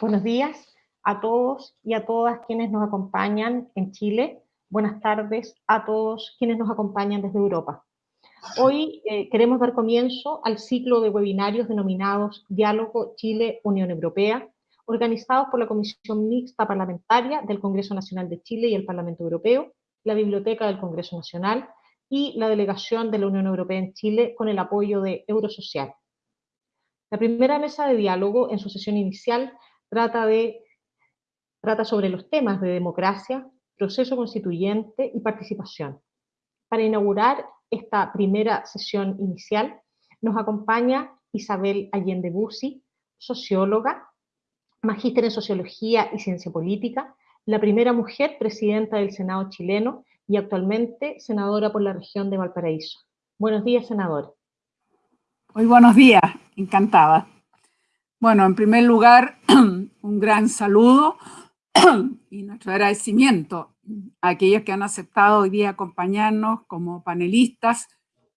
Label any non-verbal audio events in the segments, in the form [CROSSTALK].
Buenos días a todos y a todas quienes nos acompañan en Chile. Buenas tardes a todos quienes nos acompañan desde Europa. Hoy eh, queremos dar comienzo al ciclo de webinarios denominados Diálogo Chile-Unión Europea, organizados por la Comisión Mixta Parlamentaria del Congreso Nacional de Chile y el Parlamento Europeo, la Biblioteca del Congreso Nacional y la Delegación de la Unión Europea en Chile con el apoyo de Eurosocial. La primera mesa de diálogo en su sesión inicial trata, de, trata sobre los temas de democracia, proceso constituyente y participación. Para inaugurar esta primera sesión inicial nos acompaña Isabel Allende Bussi, socióloga, magíster en Sociología y Ciencia Política, la primera mujer presidenta del Senado chileno y actualmente senadora por la región de Valparaíso. Buenos días, senadora. Muy buenos días, encantada. Bueno, en primer lugar, [CLEARS THROAT] un gran saludo [CLEARS THROAT] y nuestro agradecimiento a aquellos que han aceptado hoy día acompañarnos como panelistas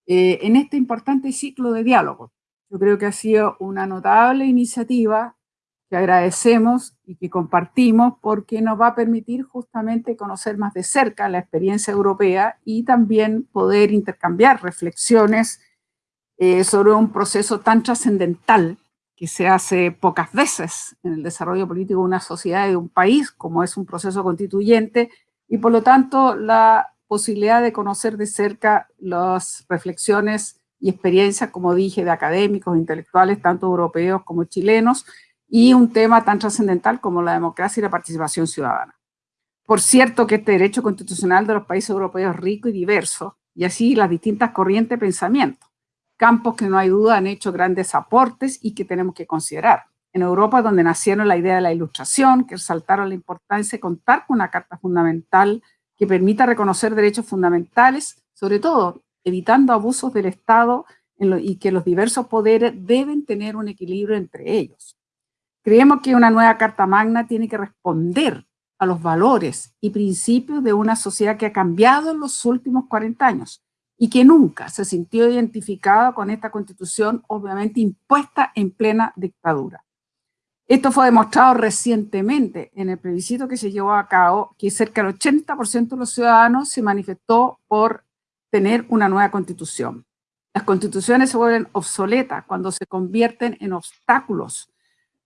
eh, en este importante ciclo de diálogo. Yo creo que ha sido una notable iniciativa que agradecemos y que compartimos porque nos va a permitir justamente conocer más de cerca la experiencia europea y también poder intercambiar reflexiones eh, sobre un proceso tan trascendental que se hace pocas veces en el desarrollo político de una sociedad y de un país, como es un proceso constituyente, y por lo tanto la posibilidad de conocer de cerca las reflexiones y experiencias, como dije, de académicos, intelectuales, tanto europeos como chilenos, y un tema tan trascendental como la democracia y la participación ciudadana. Por cierto que este derecho constitucional de los países europeos es rico y diverso, y así las distintas corrientes de pensamiento, campos que no hay duda han hecho grandes aportes y que tenemos que considerar. En Europa, donde nacieron la idea de la ilustración, que resaltaron la importancia de contar con una carta fundamental que permita reconocer derechos fundamentales, sobre todo evitando abusos del Estado y que los diversos poderes deben tener un equilibrio entre ellos. Creemos que una nueva Carta Magna tiene que responder a los valores y principios de una sociedad que ha cambiado en los últimos 40 años y que nunca se sintió identificada con esta constitución, obviamente impuesta en plena dictadura. Esto fue demostrado recientemente en el plebiscito que se llevó a cabo, que cerca del 80% de los ciudadanos se manifestó por tener una nueva constitución. Las constituciones se vuelven obsoletas cuando se convierten en obstáculos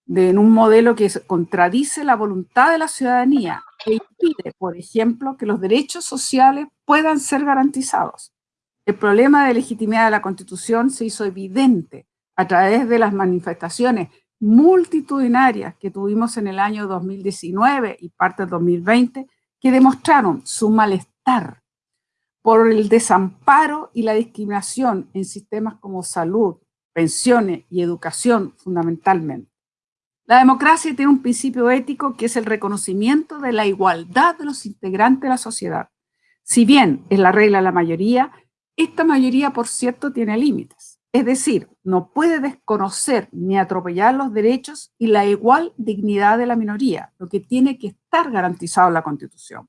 en un modelo que contradice la voluntad de la ciudadanía e impide, por ejemplo, que los derechos sociales puedan ser garantizados. El problema de legitimidad de la Constitución se hizo evidente a través de las manifestaciones multitudinarias que tuvimos en el año 2019 y parte del 2020, que demostraron su malestar por el desamparo y la discriminación en sistemas como salud, pensiones y educación fundamentalmente. La democracia tiene un principio ético que es el reconocimiento de la igualdad de los integrantes de la sociedad. Si bien es la regla de la mayoría, esta mayoría, por cierto, tiene límites. Es decir, no puede desconocer ni atropellar los derechos y la igual dignidad de la minoría, lo que tiene que estar garantizado en la Constitución.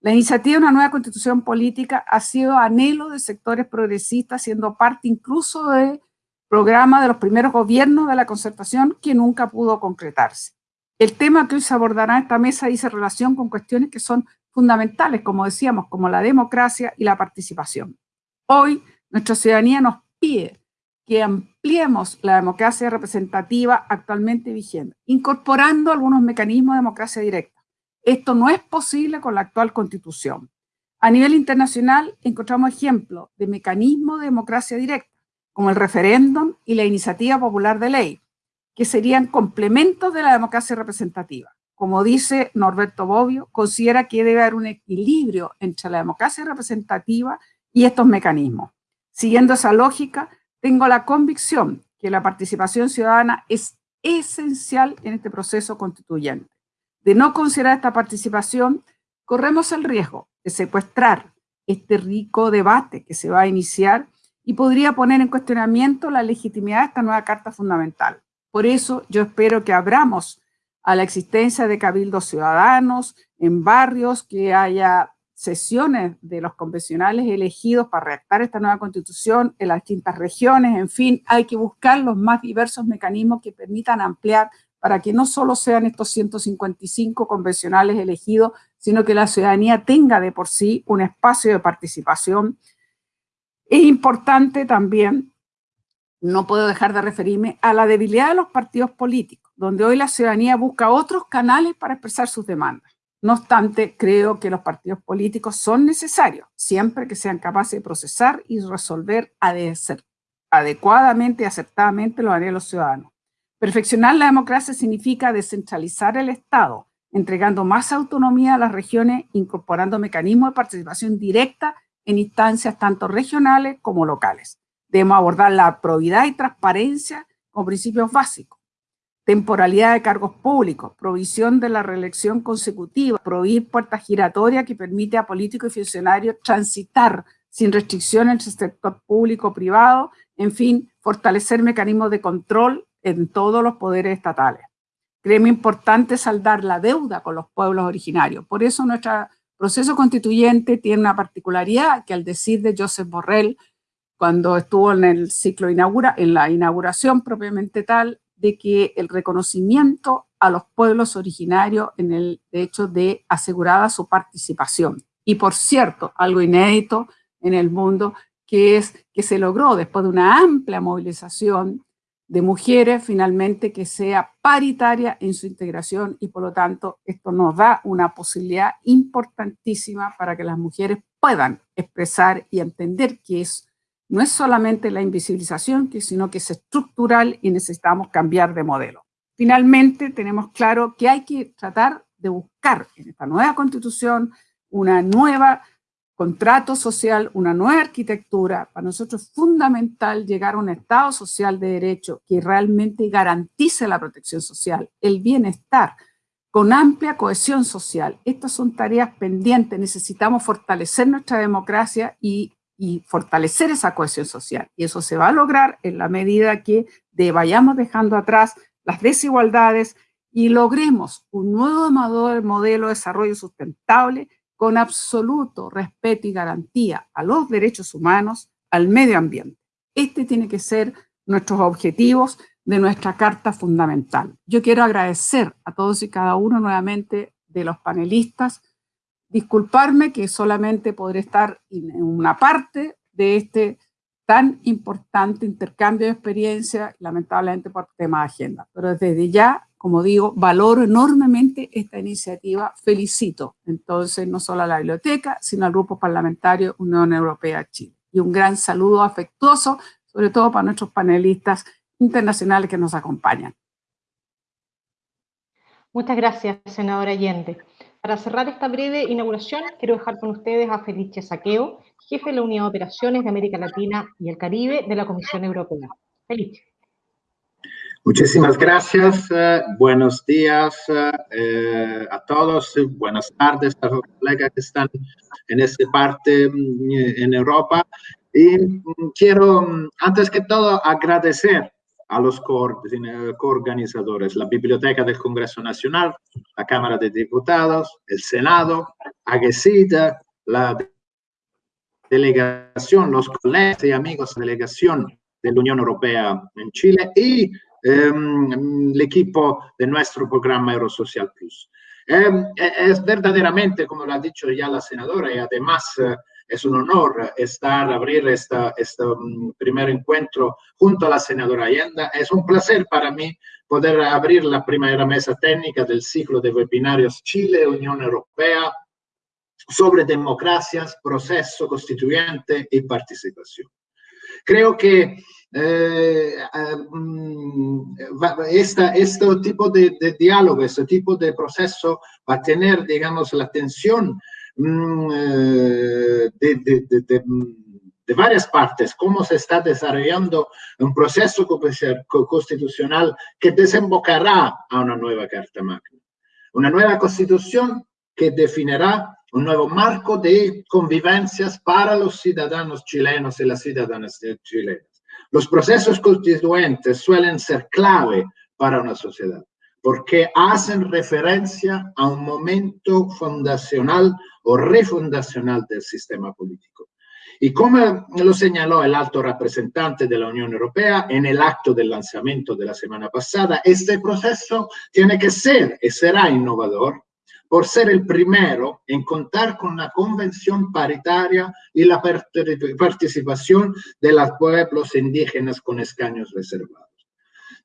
La iniciativa de una nueva constitución política ha sido anhelo de sectores progresistas, siendo parte incluso de programa de los primeros gobiernos de la concertación que nunca pudo concretarse. El tema que hoy se abordará en esta mesa dice relación con cuestiones que son fundamentales, como decíamos, como la democracia y la participación. Hoy nuestra ciudadanía nos pide que ampliemos la democracia representativa actualmente vigente, incorporando algunos mecanismos de democracia directa. Esto no es posible con la actual constitución. A nivel internacional encontramos ejemplos de mecanismos de democracia directa, como el referéndum y la iniciativa popular de ley, que serían complementos de la democracia representativa. Como dice Norberto Bobbio, considera que debe haber un equilibrio entre la democracia representativa y estos mecanismos. Siguiendo esa lógica, tengo la convicción que la participación ciudadana es esencial en este proceso constituyente. De no considerar esta participación, corremos el riesgo de secuestrar este rico debate que se va a iniciar y podría poner en cuestionamiento la legitimidad de esta nueva Carta Fundamental. Por eso yo espero que abramos a la existencia de cabildos ciudadanos en barrios, que haya sesiones de los convencionales elegidos para redactar esta nueva constitución en las distintas regiones, en fin, hay que buscar los más diversos mecanismos que permitan ampliar para que no solo sean estos 155 convencionales elegidos, sino que la ciudadanía tenga de por sí un espacio de participación. Es importante también, no puedo dejar de referirme a la debilidad de los partidos políticos, donde hoy la ciudadanía busca otros canales para expresar sus demandas. No obstante, creo que los partidos políticos son necesarios, siempre que sean capaces de procesar y resolver adecuadamente y aceptadamente los ciudadanos. Perfeccionar la democracia significa descentralizar el Estado, entregando más autonomía a las regiones, incorporando mecanismos de participación directa en instancias tanto regionales como locales. Debemos abordar la probidad y transparencia como principios básicos. Temporalidad de cargos públicos, provisión de la reelección consecutiva, prohibir puertas giratorias que permite a políticos y funcionarios transitar sin restricción entre el sector público-privado, en fin, fortalecer mecanismos de control en todos los poderes estatales. Creemos importante saldar la deuda con los pueblos originarios. Por eso nuestro proceso constituyente tiene una particularidad que al decir de Joseph Borrell, cuando estuvo en el ciclo inaugura, en la inauguración propiamente tal, de que el reconocimiento a los pueblos originarios en el hecho de asegurada su participación. Y por cierto, algo inédito en el mundo, que es que se logró después de una amplia movilización de mujeres, finalmente que sea paritaria en su integración y por lo tanto esto nos da una posibilidad importantísima para que las mujeres puedan expresar y entender que es no es solamente la invisibilización, sino que es estructural y necesitamos cambiar de modelo. Finalmente, tenemos claro que hay que tratar de buscar en esta nueva constitución una nueva contrato social, una nueva arquitectura. Para nosotros es fundamental llegar a un Estado social de derecho que realmente garantice la protección social, el bienestar, con amplia cohesión social. Estas son tareas pendientes. Necesitamos fortalecer nuestra democracia y y fortalecer esa cohesión social. Y eso se va a lograr en la medida que vayamos dejando atrás las desigualdades y logremos un nuevo modelo de desarrollo sustentable con absoluto respeto y garantía a los derechos humanos, al medio ambiente. Este tiene que ser nuestros objetivos de nuestra Carta Fundamental. Yo quiero agradecer a todos y cada uno nuevamente de los panelistas disculparme que solamente podré estar en una parte de este tan importante intercambio de experiencia, lamentablemente por tema de agenda. Pero desde ya, como digo, valoro enormemente esta iniciativa, felicito entonces no solo a la biblioteca, sino al grupo parlamentario Unión Europea Chile. Y un gran saludo afectuoso, sobre todo para nuestros panelistas internacionales que nos acompañan. Muchas gracias, senadora Allende. Para cerrar esta breve inauguración, quiero dejar con ustedes a Felice Saqueo, jefe de la Unidad de Operaciones de América Latina y el Caribe de la Comisión Europea. Felice. Muchísimas gracias. Eh, buenos días eh, a todos. Buenas tardes a los colegas que están en esta parte mm, en Europa. Y mm, quiero, mm, antes que todo, agradecer a los coorganizadores, la Biblioteca del Congreso Nacional, la Cámara de Diputados, el Senado, AGESIDA, la delegación, los colegas y amigos de delegación de la Unión Europea en Chile y em, el equipo de nuestro programa Eurosocial Plus. Em, e, es verdaderamente, como lo ha dicho ya la senadora, y además eh, es un honor estar, abrir este primer encuentro junto a la senadora Allende. Es un placer para mí poder abrir la primera mesa técnica del ciclo de webinarios Chile-Unión Europea sobre democracias, proceso constituyente y participación. Creo que eh, este tipo de, de, diálogo, este tipo de proceso va a tener, digamos, la atención Mm, eh, de, varias partes, cómo se está desarrollando un proceso constitucional que desembocará a una nueva Carta Magna. Una nueva constitución que definirá un nuevo marco de convivencias para los ciudadanos chilenos y las ciudadanas chilenas. Los procesos constituyentes suelen ser clave para una sociedad porque hacen referencia a un momento fundacional o refundacional del sistema político. Y como lo señaló el alto representante de la Unión Europea en el acto del lanzamiento de la semana pasada, este proceso tiene que ser y será innovador por ser el primero en contar con una convención paritaria y la participación de los pueblos indígenas con escaños reservados.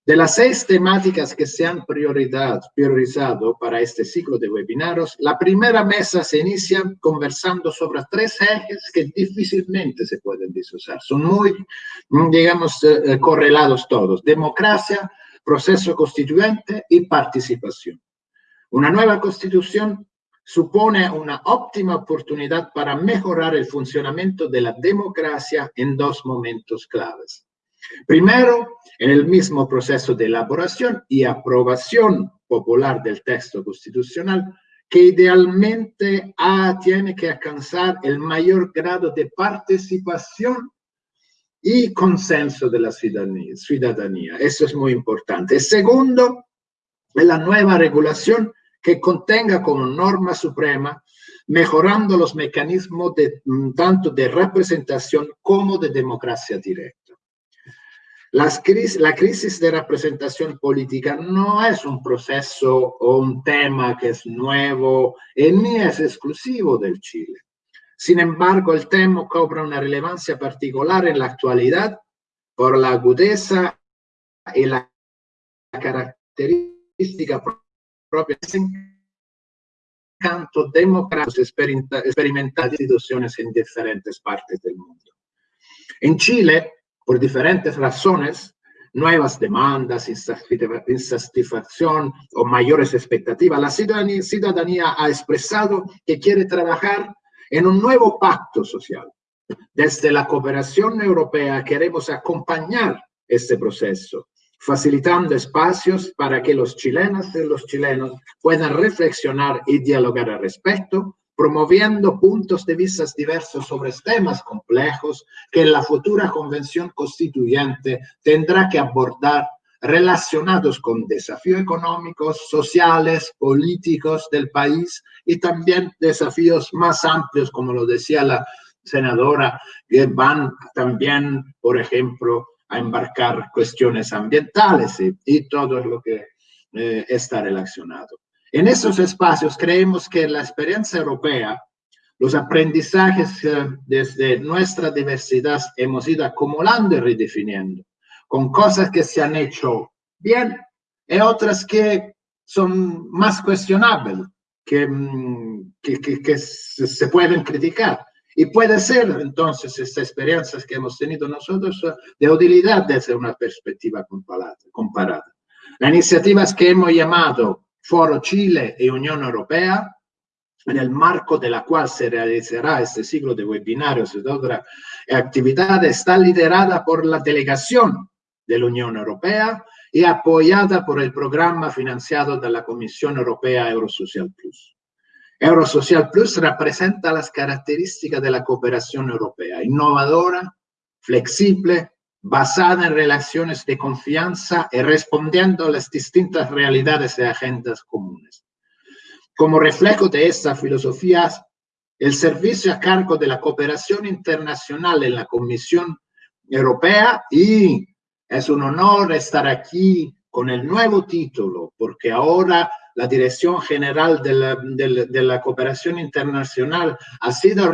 De las seis temáticas que se han priorizado para este ciclo de webinarios, la primera mesa se inicia conversando sobre tres ejes que difícilmente se pueden disociar. Son muy, digamos, eh, correlados todos. Democracia, proceso constituyente y participación. Una nueva constitución supone una óptima oportunidad para mejorar el funcionamiento de la democracia en dos momentos claves. Primero, en el mismo proceso de elaboración y aprobación popular del texto constitucional, que idealmente ah, tiene que alcanzar el mayor grado de participación y consenso de la ciudadanía. Eso es muy importante. Segundo, la nueva regulación que contenga como norma suprema mejorando los mecanismos mm, tanto de representación como de democracia directa la crisis de representación política no es un proceso o un tema que es nuevo y ni es exclusivo del Chile. Sin embargo, el tema cobra una relevancia particular en la actualidad por la agudeza y la característica propia canto democrático experimental de instituciones en diferentes partes del mundo. En Chile, por diferentes razones, nuevas demandas, insatisfacción o mayores expectativas, la ciudadanía, ciudadanía ha expresado que quiere trabajar en un nuevo pacto social. Desde la cooperación europea queremos acompañar este proceso, facilitando espacios para que los chilenos y los chilenos puedan reflexionar y dialogar al respecto, promoviendo puntos de vista diversos sobre temas complejos que la futura convención constituyente tendrá que abordar relacionados con desafíos económicos, sociales, políticos del país y también desafíos más amplios, como lo decía la senadora, que van también, por ejemplo, a embarcar cuestiones ambientales y, todo lo que eh, está relacionado. En esos espacios creemos que la experiencia europea, los aprendizajes eh, desde nuestra diversidad hemos ido acumulando y redefiniendo, con cosas que se han hecho bien y otras que son más cuestionables, que, mm, que, se pueden criticar. Y puede ser entonces estas experiencias que hemos tenido nosotros de utilidad desde una perspectiva comparada. Las iniciativas que hemos llamado Foro Chile y Unión Europea, en el marco de la cual se realizará este ciclo de webinarios y otras actividades, está liderada por la delegación de la Unión Europea y apoyada por el programa financiado de la Comisión Europea Eurosocial Plus. Eurosocial Plus representa las características de la cooperación europea, innovadora, flexible, basada en relaciones de confianza y respondiendo a las distintas realidades y agendas comunes. Como reflejo de estas filosofías, el servicio a cargo de la cooperación internacional en la Comisión Europea y es un honor estar aquí con el nuevo título, porque ahora la Dirección General de la, de la Cooperación Internacional ha sido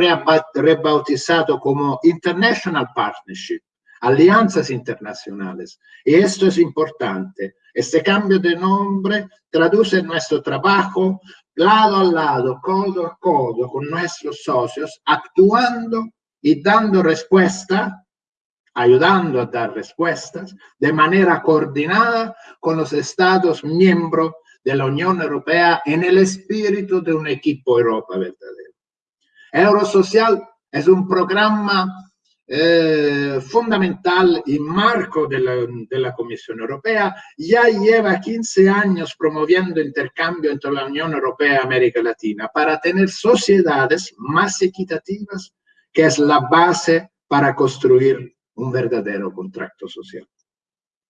rebautizado como International Partnership alianzas internacionales. Y esto es importante. Este cambio de nombre traduce nuestro trabajo lado a lado, codo a codo con nuestros socios, actuando y dando respuesta, ayudando a dar respuestas de manera coordinada con los Estados miembros de la Unión Europea en el espíritu de un equipo Europa verdadero. Eurosocial es un programa eh, fundamental y marco de la, de la, Comisión Europea, ya lleva 15 años promoviendo intercambio entre la Unión Europea y América Latina para tener sociedades más equitativas, que es la base para construir un verdadero contrato social.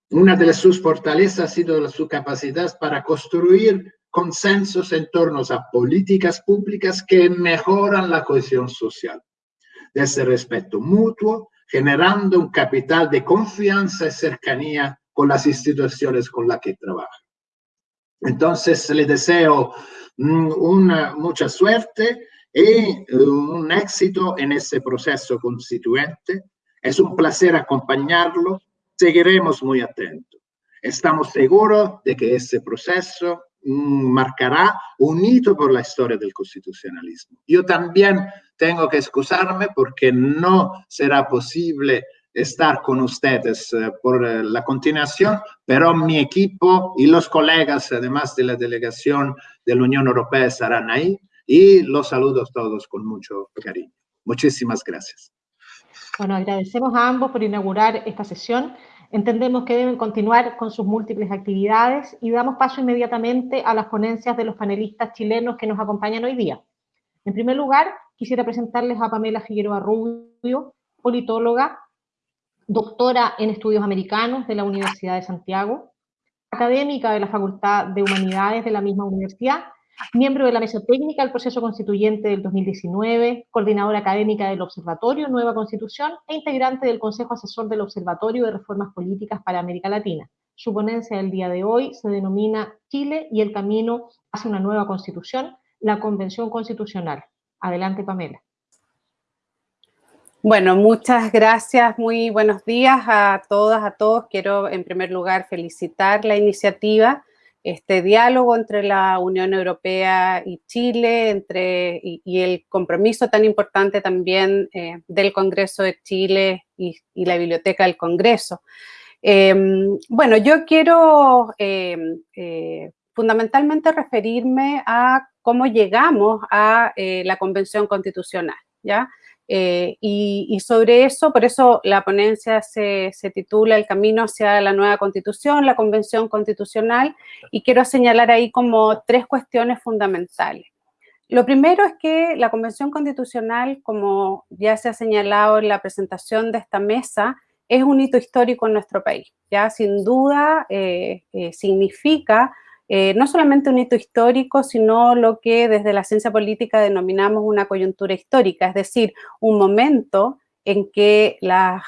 Una de sus fortalezas ha sido su capacidad para construir consensos en torno a políticas públicas que mejoran la cohesión social de ese respeto mutuo, generando un capital de confianza y cercanía con las instituciones con las que trabaja. Entonces, le deseo mm, una, mucha suerte y un éxito en ese proceso constituyente. Es un placer acompañarlo. Seguiremos muy atentos. Estamos seguros de que ese proceso mm, marcará un hito por la historia del constitucionalismo. Yo también tengo que excusarme porque no será posible estar con ustedes eh, por eh, la continuación, pero mi equipo y los colegas, además de la delegación de la Unión Europea, estarán ahí y los saludo a todos con mucho cariño. Muchísimas gracias. Bueno, agradecemos a ambos por inaugurar esta sesión. Entendemos que deben continuar con sus múltiples actividades y damos paso inmediatamente a las ponencias de los panelistas chilenos que nos acompañan hoy día. En primer lugar, quisiera presentarles a Pamela Figueroa Rubio, politóloga, doctora en estudios americanos de la Universidad de Santiago, académica de la Facultad de Humanidades de la misma universidad miembro de la mesa técnica del proceso constituyente del 2019, coordinadora académica del Observatorio Nueva Constitución e integrante del Consejo Asesor del Observatorio de Reformas Políticas para América Latina. Su ponencia del día de hoy se denomina Chile y el camino hacia una nueva constitución, la Convención Constitucional. Adelante, Pamela. Bueno, muchas gracias, muy buenos días a todas, a todos. Quiero en primer lugar felicitar la iniciativa este diálogo entre la Unión Europea y Chile, entre, y, el compromiso tan importante también eh, del Congreso de Chile y, la Biblioteca del Congreso. Em, bueno, yo quiero em, eh, fundamentalmente referirme a cómo llegamos a eh, la Convención Constitucional, ¿ya? Eh, y, sobre eso, por eso la ponencia se, titula El camino hacia la nueva constitución, la convención constitucional, y quiero señalar ahí como tres cuestiones fundamentales. Lo primero es que la convención constitucional, como ya se ha señalado en la presentación de esta mesa, es un hito histórico en nuestro país. Ya sin duda eh, eh, significa eh, no solamente un hito histórico, sino lo que desde la ciencia política denominamos una coyuntura histórica, es decir, un momento en que las,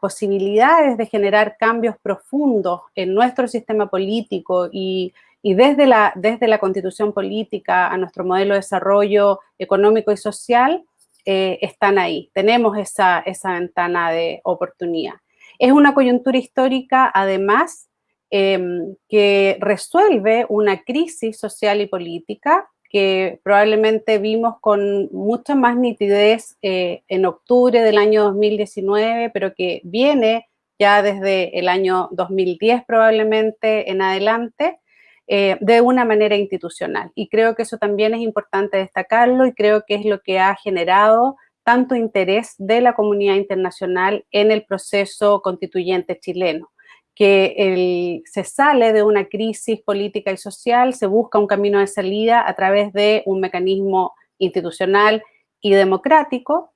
posibilidades de generar cambios profundos en nuestro sistema político y, desde, la, desde la constitución política a nuestro modelo de desarrollo económico y social, eh, están ahí. Tenemos esa, esa ventana de oportunidad. Es una coyuntura histórica, además, Em, que resuelve una crisis social y política que probablemente vimos con mucha más nitidez eh, en octubre del año 2019, pero que viene ya desde el año 2010 probablemente en adelante, eh, de una manera institucional. Y creo que eso también es importante destacarlo y creo que es lo que ha generado tanto interés de la comunidad internacional en el proceso constituyente chileno que se sale de una crisis política y social, se busca un camino de salida a través de un mecanismo institucional y democrático.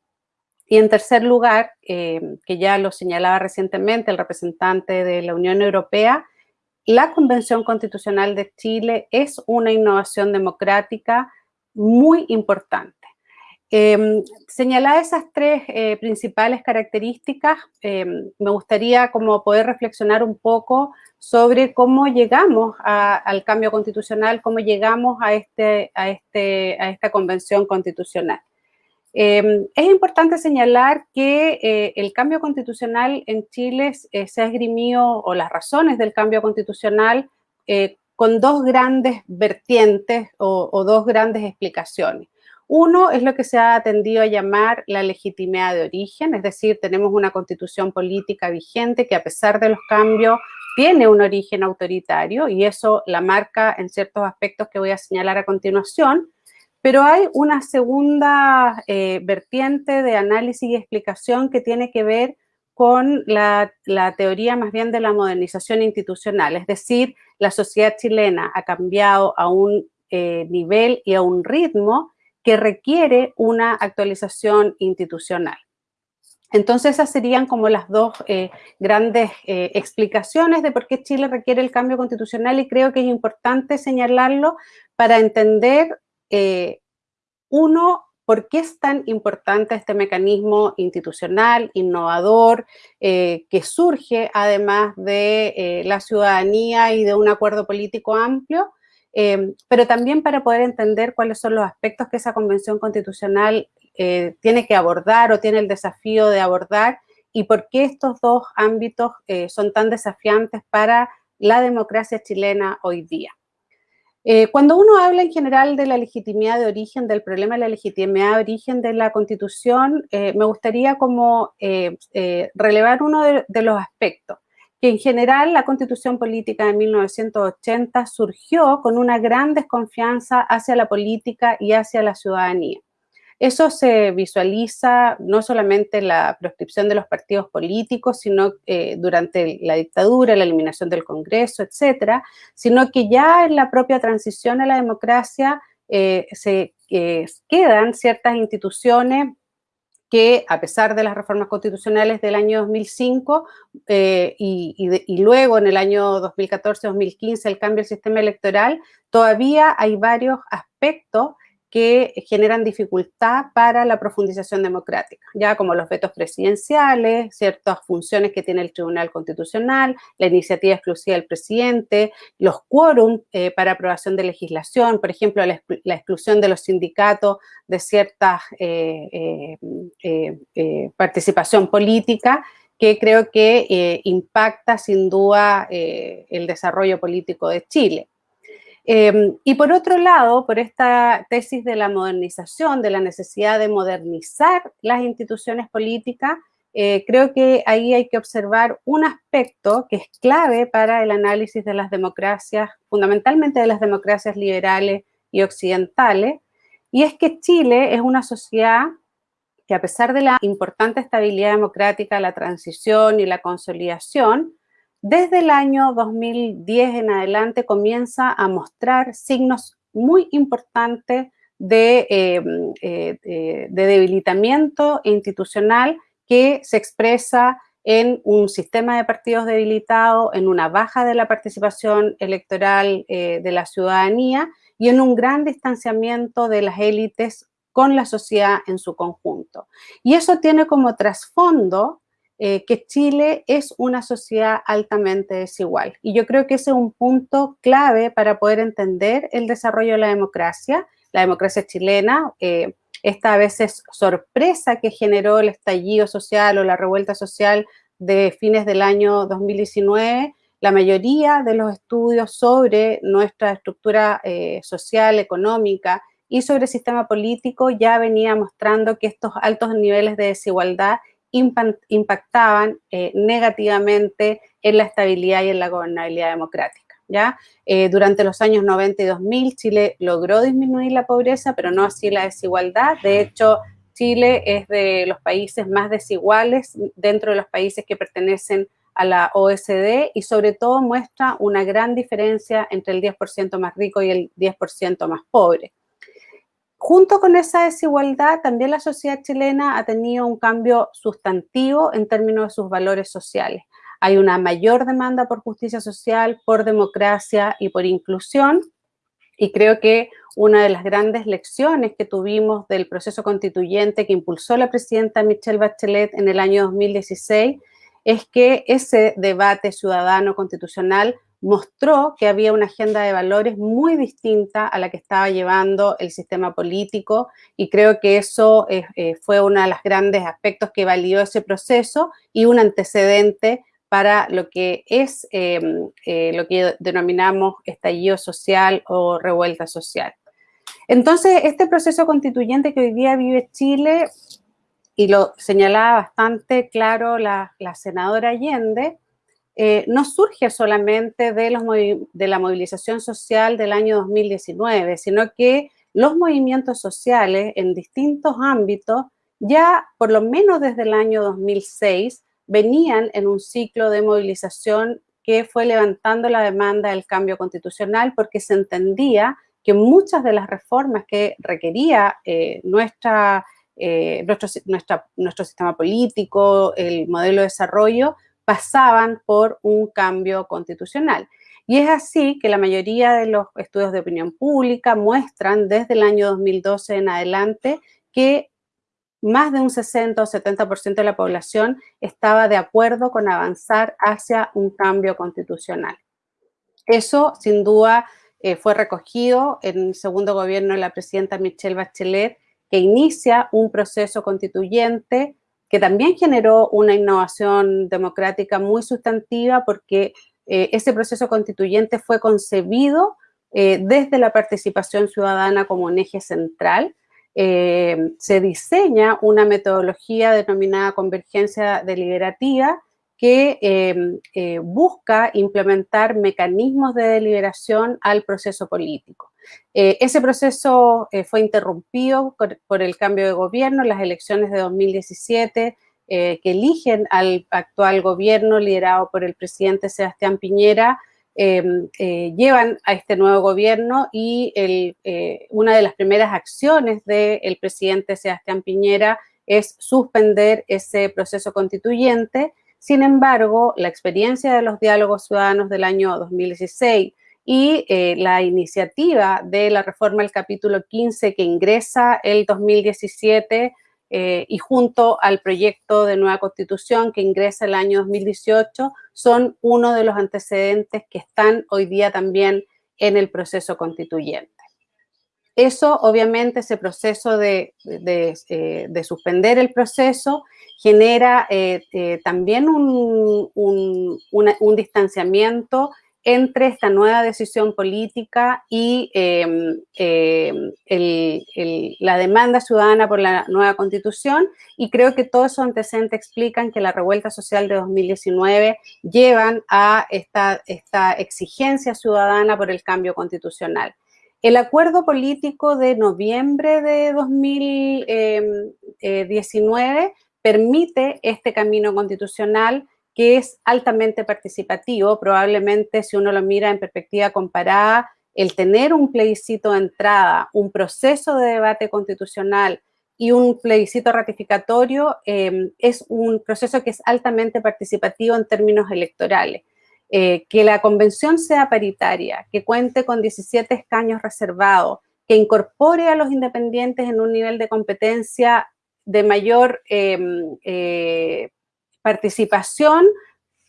Y en tercer lugar, eh, que ya lo señalaba recientemente el representante de la Unión Europea, la Convención Constitucional de Chile es una innovación democrática muy importante. Eh, señalar esas tres eh, principales características, em, me gustaría como poder reflexionar un poco sobre cómo llegamos al cambio constitucional, cómo llegamos a, este, a, este, esta convención constitucional. Em, es importante señalar que eh, el cambio constitucional en Chile eh, se ha esgrimido, o las razones del cambio constitucional, con dos grandes vertientes o dos grandes explicaciones. Uno es lo que se ha tendido a llamar la legitimidad de origen, es decir, tenemos una constitución política vigente que a pesar de los cambios tiene un origen autoritario y eso la marca en ciertos aspectos que voy a señalar a continuación, pero hay una segunda eh, vertiente de análisis y explicación que tiene que ver con la, teoría más bien de la modernización institucional, es decir, la sociedad chilena ha cambiado a un eh, nivel y a un ritmo que requiere una actualización institucional. Entonces esas serían como las dos eh, grandes eh, explicaciones de por qué Chile requiere el cambio constitucional y creo que es importante señalarlo para entender, eh, uno, por qué es tan importante este mecanismo institucional, innovador, que surge además de la ciudadanía y de un acuerdo político amplio, eh, pero también para poder entender cuáles son los aspectos que esa convención constitucional tiene que abordar o tiene el desafío de abordar y por qué estos dos ámbitos son tan desafiantes para la democracia chilena hoy día. Eh, cuando uno habla en general de la legitimidad de origen, del problema de la legitimidad de origen de la Constitución, eh, me gustaría como eh, relevar uno de, los aspectos, que en general la Constitución Política de 1980 surgió con una gran desconfianza hacia la política y hacia la ciudadanía. Eso se visualiza no solamente en la proscripción de los partidos políticos, sino eh, durante la dictadura, la eliminación del Congreso, etcétera, sino que ya en la propia transición a la democracia eh, se eh, quedan ciertas instituciones que a pesar de las reformas constitucionales del año 2005 y, y, luego en el año 2014-2015 el cambio del sistema electoral, todavía hay varios aspectos que generan dificultad para la profundización democrática, ya como los vetos presidenciales, ciertas funciones que tiene el Tribunal Constitucional, la iniciativa exclusiva del presidente, los quórum eh, para aprobación de legislación, por ejemplo, la, exclusión de los sindicatos de cierta eh, eh, participación política, que creo que impacta sin duda el desarrollo político de Chile. Em, y por otro lado, por esta tesis de la modernización, de la necesidad de modernizar las instituciones políticas, eh, creo que ahí hay que observar un aspecto que es clave para el análisis de las democracias, fundamentalmente de las democracias liberales y occidentales, y es que Chile es una sociedad que a pesar de la importante estabilidad democrática, la transición y la consolidación, desde el año 2010 en adelante comienza a mostrar signos muy importantes de, em, eh, de, debilitamiento institucional que se expresa en un sistema de partidos debilitado, en una baja de la participación electoral eh, de la ciudadanía y en un gran distanciamiento de las élites con la sociedad en su conjunto. Y eso tiene como trasfondo eh, que Chile es una sociedad altamente desigual. Y yo creo que ese es un punto clave para poder entender el desarrollo de la democracia, la democracia chilena, eh, esta a veces sorpresa que generó el estallido social o la revuelta social de fines del año 2019, la mayoría de los estudios sobre nuestra estructura eh, social, económica y sobre el sistema político ya venía mostrando que estos altos niveles de desigualdad impactaban eh, negativamente en la estabilidad y en la gobernabilidad democrática. ¿ya? Eh, durante los años 90 y 2000, Chile logró disminuir la pobreza, pero no así la desigualdad. De hecho, Chile es de los países más desiguales dentro de los países que pertenecen a la OSD y sobre todo muestra una gran diferencia entre el 10% más rico y el 10% más pobre. Junto con esa desigualdad, también la sociedad chilena ha tenido un cambio sustantivo en términos de sus valores sociales. Hay una mayor demanda por justicia social, por democracia y por inclusión, y creo que una de las grandes lecciones que tuvimos del proceso constituyente que impulsó la presidenta Michelle Bachelet en el año 2016 es que ese debate ciudadano constitucional mostró que había una agenda de valores muy distinta a la que estaba llevando el sistema político y creo que eso eh, eh, fue uno de los grandes aspectos que validó ese proceso y un antecedente para lo que es em, eh, lo que denominamos estallido social o revuelta social. Entonces, este proceso constituyente que hoy día vive Chile, y lo señalaba bastante claro la, la senadora Allende, eh, no surge solamente de, los de la movilización social del año 2019, sino que los movimientos sociales en distintos ámbitos ya por lo menos desde el año 2006 venían en un ciclo de movilización que fue levantando la demanda del cambio constitucional porque se entendía que muchas de las reformas que requería eh, eh, nuestro, nuestro sistema político, el modelo de desarrollo, pasaban por un cambio constitucional. Y es así que la mayoría de los estudios de opinión pública muestran desde el año 2012 en adelante que más de un 60 o 70% de la población estaba de acuerdo con avanzar hacia un cambio constitucional. Eso, sin duda, eh, fue recogido en el segundo gobierno de la presidenta Michelle Bachelet, que inicia un proceso constituyente que también generó una innovación democrática muy sustantiva porque eh, ese proceso constituyente fue concebido eh, desde la participación ciudadana como un eje central. se diseña una metodología denominada convergencia deliberativa que em, eh, busca implementar mecanismos de deliberación al proceso político. Eh, ese proceso eh, fue interrumpido por, el cambio de gobierno, las elecciones de 2017, que eligen al actual gobierno liderado por el presidente Sebastián Piñera, em, llevan a este nuevo gobierno y una de las primeras acciones del presidente Sebastián Piñera es suspender ese proceso constituyente sin embargo, la experiencia de los diálogos ciudadanos del año 2016 y eh, la iniciativa de la reforma del capítulo 15 que ingresa el 2017 eh, y junto al proyecto de nueva constitución que ingresa el año 2018 son uno de los antecedentes que están hoy día también en el proceso constituyente. Eso, obviamente, ese proceso de, eh, suspender el proceso genera eh, eh, también un, distanciamiento entre esta nueva decisión política y em, em, la demanda ciudadana por la nueva constitución y creo que todos esos antecedentes explican que la revuelta social de 2019 llevan a esta, esta exigencia ciudadana por el cambio constitucional. El acuerdo político de noviembre de 2019 permite este camino constitucional que es altamente participativo, probablemente si uno lo mira en perspectiva comparada, el tener un plebiscito de entrada, un proceso de debate constitucional y un plebiscito ratificatorio em, es un proceso que es altamente participativo en términos electorales. Eh, que la convención sea paritaria, que cuente con 17 escaños reservados, que incorpore a los independientes en un nivel de competencia de mayor em, eh, participación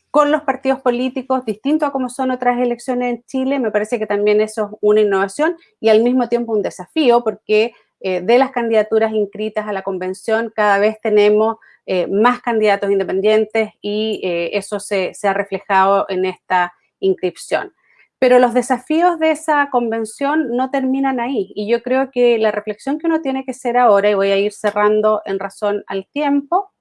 con los partidos políticos, distinto a como son otras elecciones en Chile, me parece que también eso es una innovación y al mismo tiempo un desafío, porque eh, de las candidaturas inscritas a la convención cada vez tenemos eh, más candidatos independientes y eso se, se ha reflejado en esta inscripción. Pero los desafíos de esa convención no terminan ahí y yo creo que la reflexión que uno tiene que hacer ahora, y voy a ir cerrando en razón al tiempo,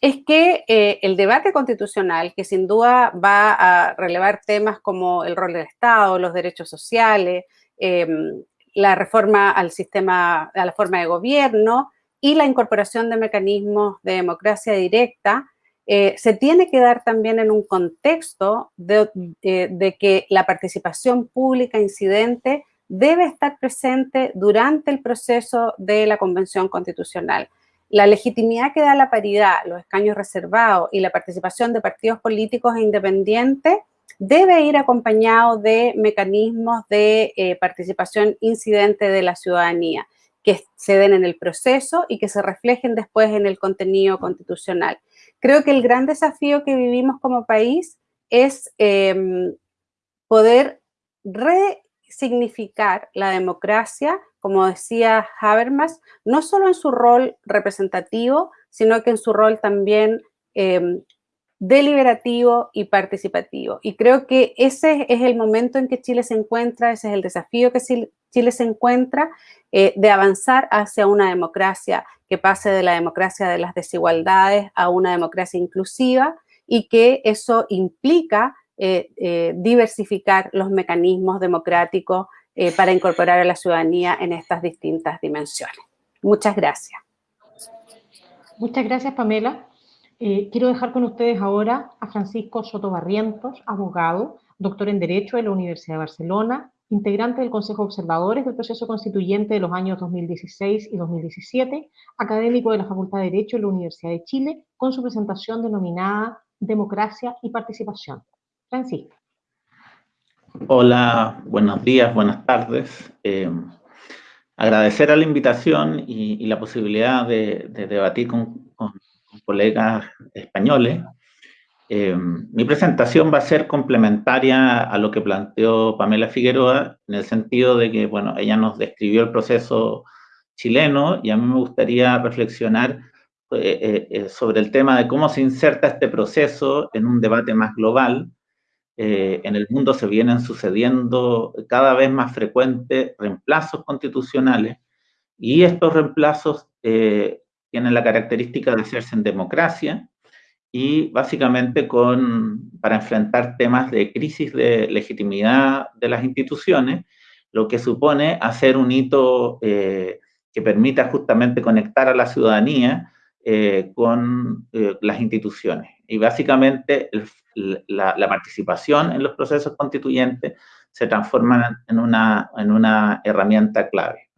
es que eh, el debate constitucional, que sin duda va a relevar temas como el rol del Estado, los derechos sociales, em, la reforma al sistema, a la forma de gobierno y la incorporación de mecanismos de democracia directa, eh, se tiene que dar también en un contexto eh, de, que la participación pública incidente debe estar presente durante el proceso de la Convención Constitucional. La legitimidad que da la paridad, los escaños reservados y la participación de partidos políticos e independientes debe ir acompañado de mecanismos de eh, participación incidente de la ciudadanía que se den en el proceso y que se reflejen después en el contenido constitucional. Creo que el gran desafío que vivimos como país es em, poder resignificar la democracia, como decía Habermas, no solo en su rol representativo, sino que en su rol también em, deliberativo y participativo. Y creo que ese es el momento en que Chile se encuentra, ese es el desafío que Chile se encuentra eh, de avanzar hacia una democracia que pase de la democracia de las desigualdades a una democracia inclusiva y que eso implica eh, eh, diversificar los mecanismos democráticos para incorporar a la ciudadanía en estas distintas dimensiones. Muchas gracias. Muchas gracias, Pamela. Quiero dejar con ustedes ahora a Francisco Soto Barrientos, abogado, doctor en Derecho de la Universidad de Barcelona, integrante del Consejo de Observadores del proceso constituyente de los años 2016 y 2017, académico de la Facultad de Derecho de la Universidad de Chile, con su presentación denominada Democracia y Participación. Francisco. Hola, buenos días, buenas tardes. Eh, agradecer a la invitación y, la posibilidad de, debatir con, colegas españoles. Eh, mi presentación va a ser complementaria a lo que planteó Pamela Figueroa, en el sentido de que, bueno, ella nos describió el proceso chileno y a mí me gustaría reflexionar eh, eh, sobre el tema de cómo se inserta este proceso en un debate más global, eh, en el mundo se vienen sucediendo cada vez más frecuentes reemplazos constitucionales y estos reemplazos eh, tienen la característica de hacerse en democracia y básicamente con, para enfrentar temas de crisis de legitimidad de las instituciones, lo que supone hacer un hito eh, que permita justamente conectar a la ciudadanía con las instituciones. Y básicamente la, participación en los procesos constituyentes se transforma en una, en una herramienta clave.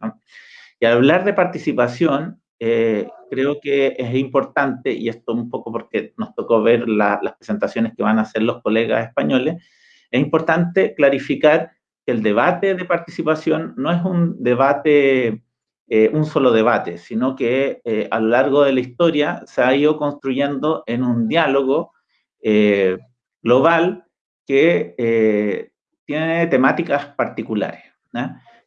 Y al hablar de participación, eh, creo que es importante, y esto un poco porque nos tocó ver las presentaciones que van a hacer los colegas españoles, es importante clarificar que el debate de participación no es un debate, eh, un solo debate, sino que eh, a lo largo de la historia se ha ido construyendo en un diálogo global que eh, tiene temáticas particulares.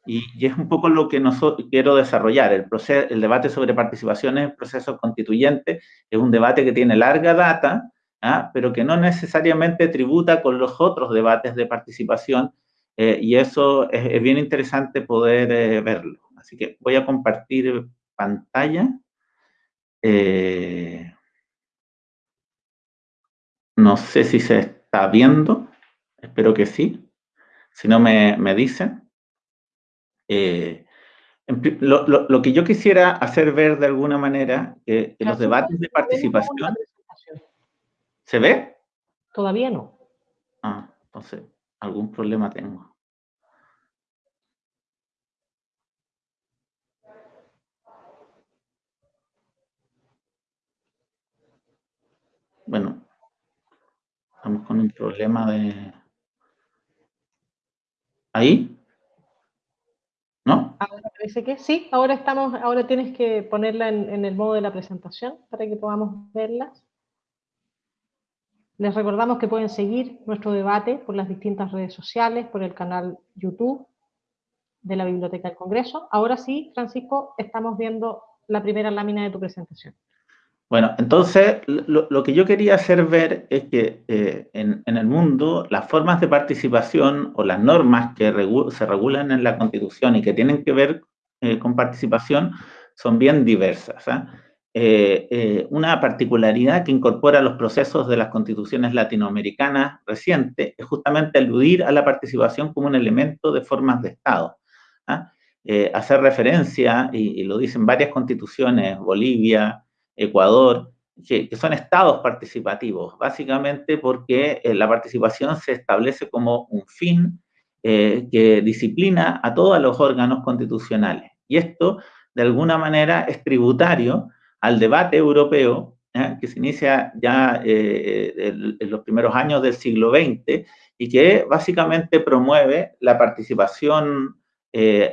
Y, es un poco lo que nosotros quiero desarrollar. El, proceso, el debate sobre participación en el proceso constituyente es un debate que tiene larga data, pero que no necesariamente tributa con los otros debates de participación, eh, y eso es, bien interesante poder eh, verlo. Así que voy a compartir pantalla. No sé si se está viendo, espero que sí. Si no, me, me dicen. Eh, lo, que yo quisiera hacer ver de alguna manera, que los debates de participación... ¿Se ve? Todavía no. Ah, entonces, algún problema tengo. Bueno, Estamos con un problema de... ¿Ahí? ¿No? Ahora parece que sí. Ahora estamos, ahora tienes que ponerla en, el modo de la presentación para que podamos verlas. Les recordamos que pueden seguir nuestro debate por las distintas redes sociales, por el canal YouTube de la Biblioteca del Congreso. Ahora sí, Francisco, estamos viendo la primera lámina de tu presentación. Bueno, entonces lo, que yo quería hacer ver es que eh, en, el mundo las formas de participación o las normas que se regulan en la Constitución y que tienen que ver eh, con participación son bien diversas. ¿ah? Eh, una particularidad que incorpora los procesos de las constituciones latinoamericanas recientes es justamente aludir a la participación como un elemento de formas de Estado. ¿ah? hacer referencia, y lo dicen varias constituciones, Bolivia, Ecuador, que, son estados participativos, básicamente porque eh, la participación se establece como un fin eh, que disciplina a todos los órganos constitucionales. Y esto, de alguna manera, es tributario al debate europeo que se inicia ya eh, en los primeros años del siglo XX y que básicamente promueve la participación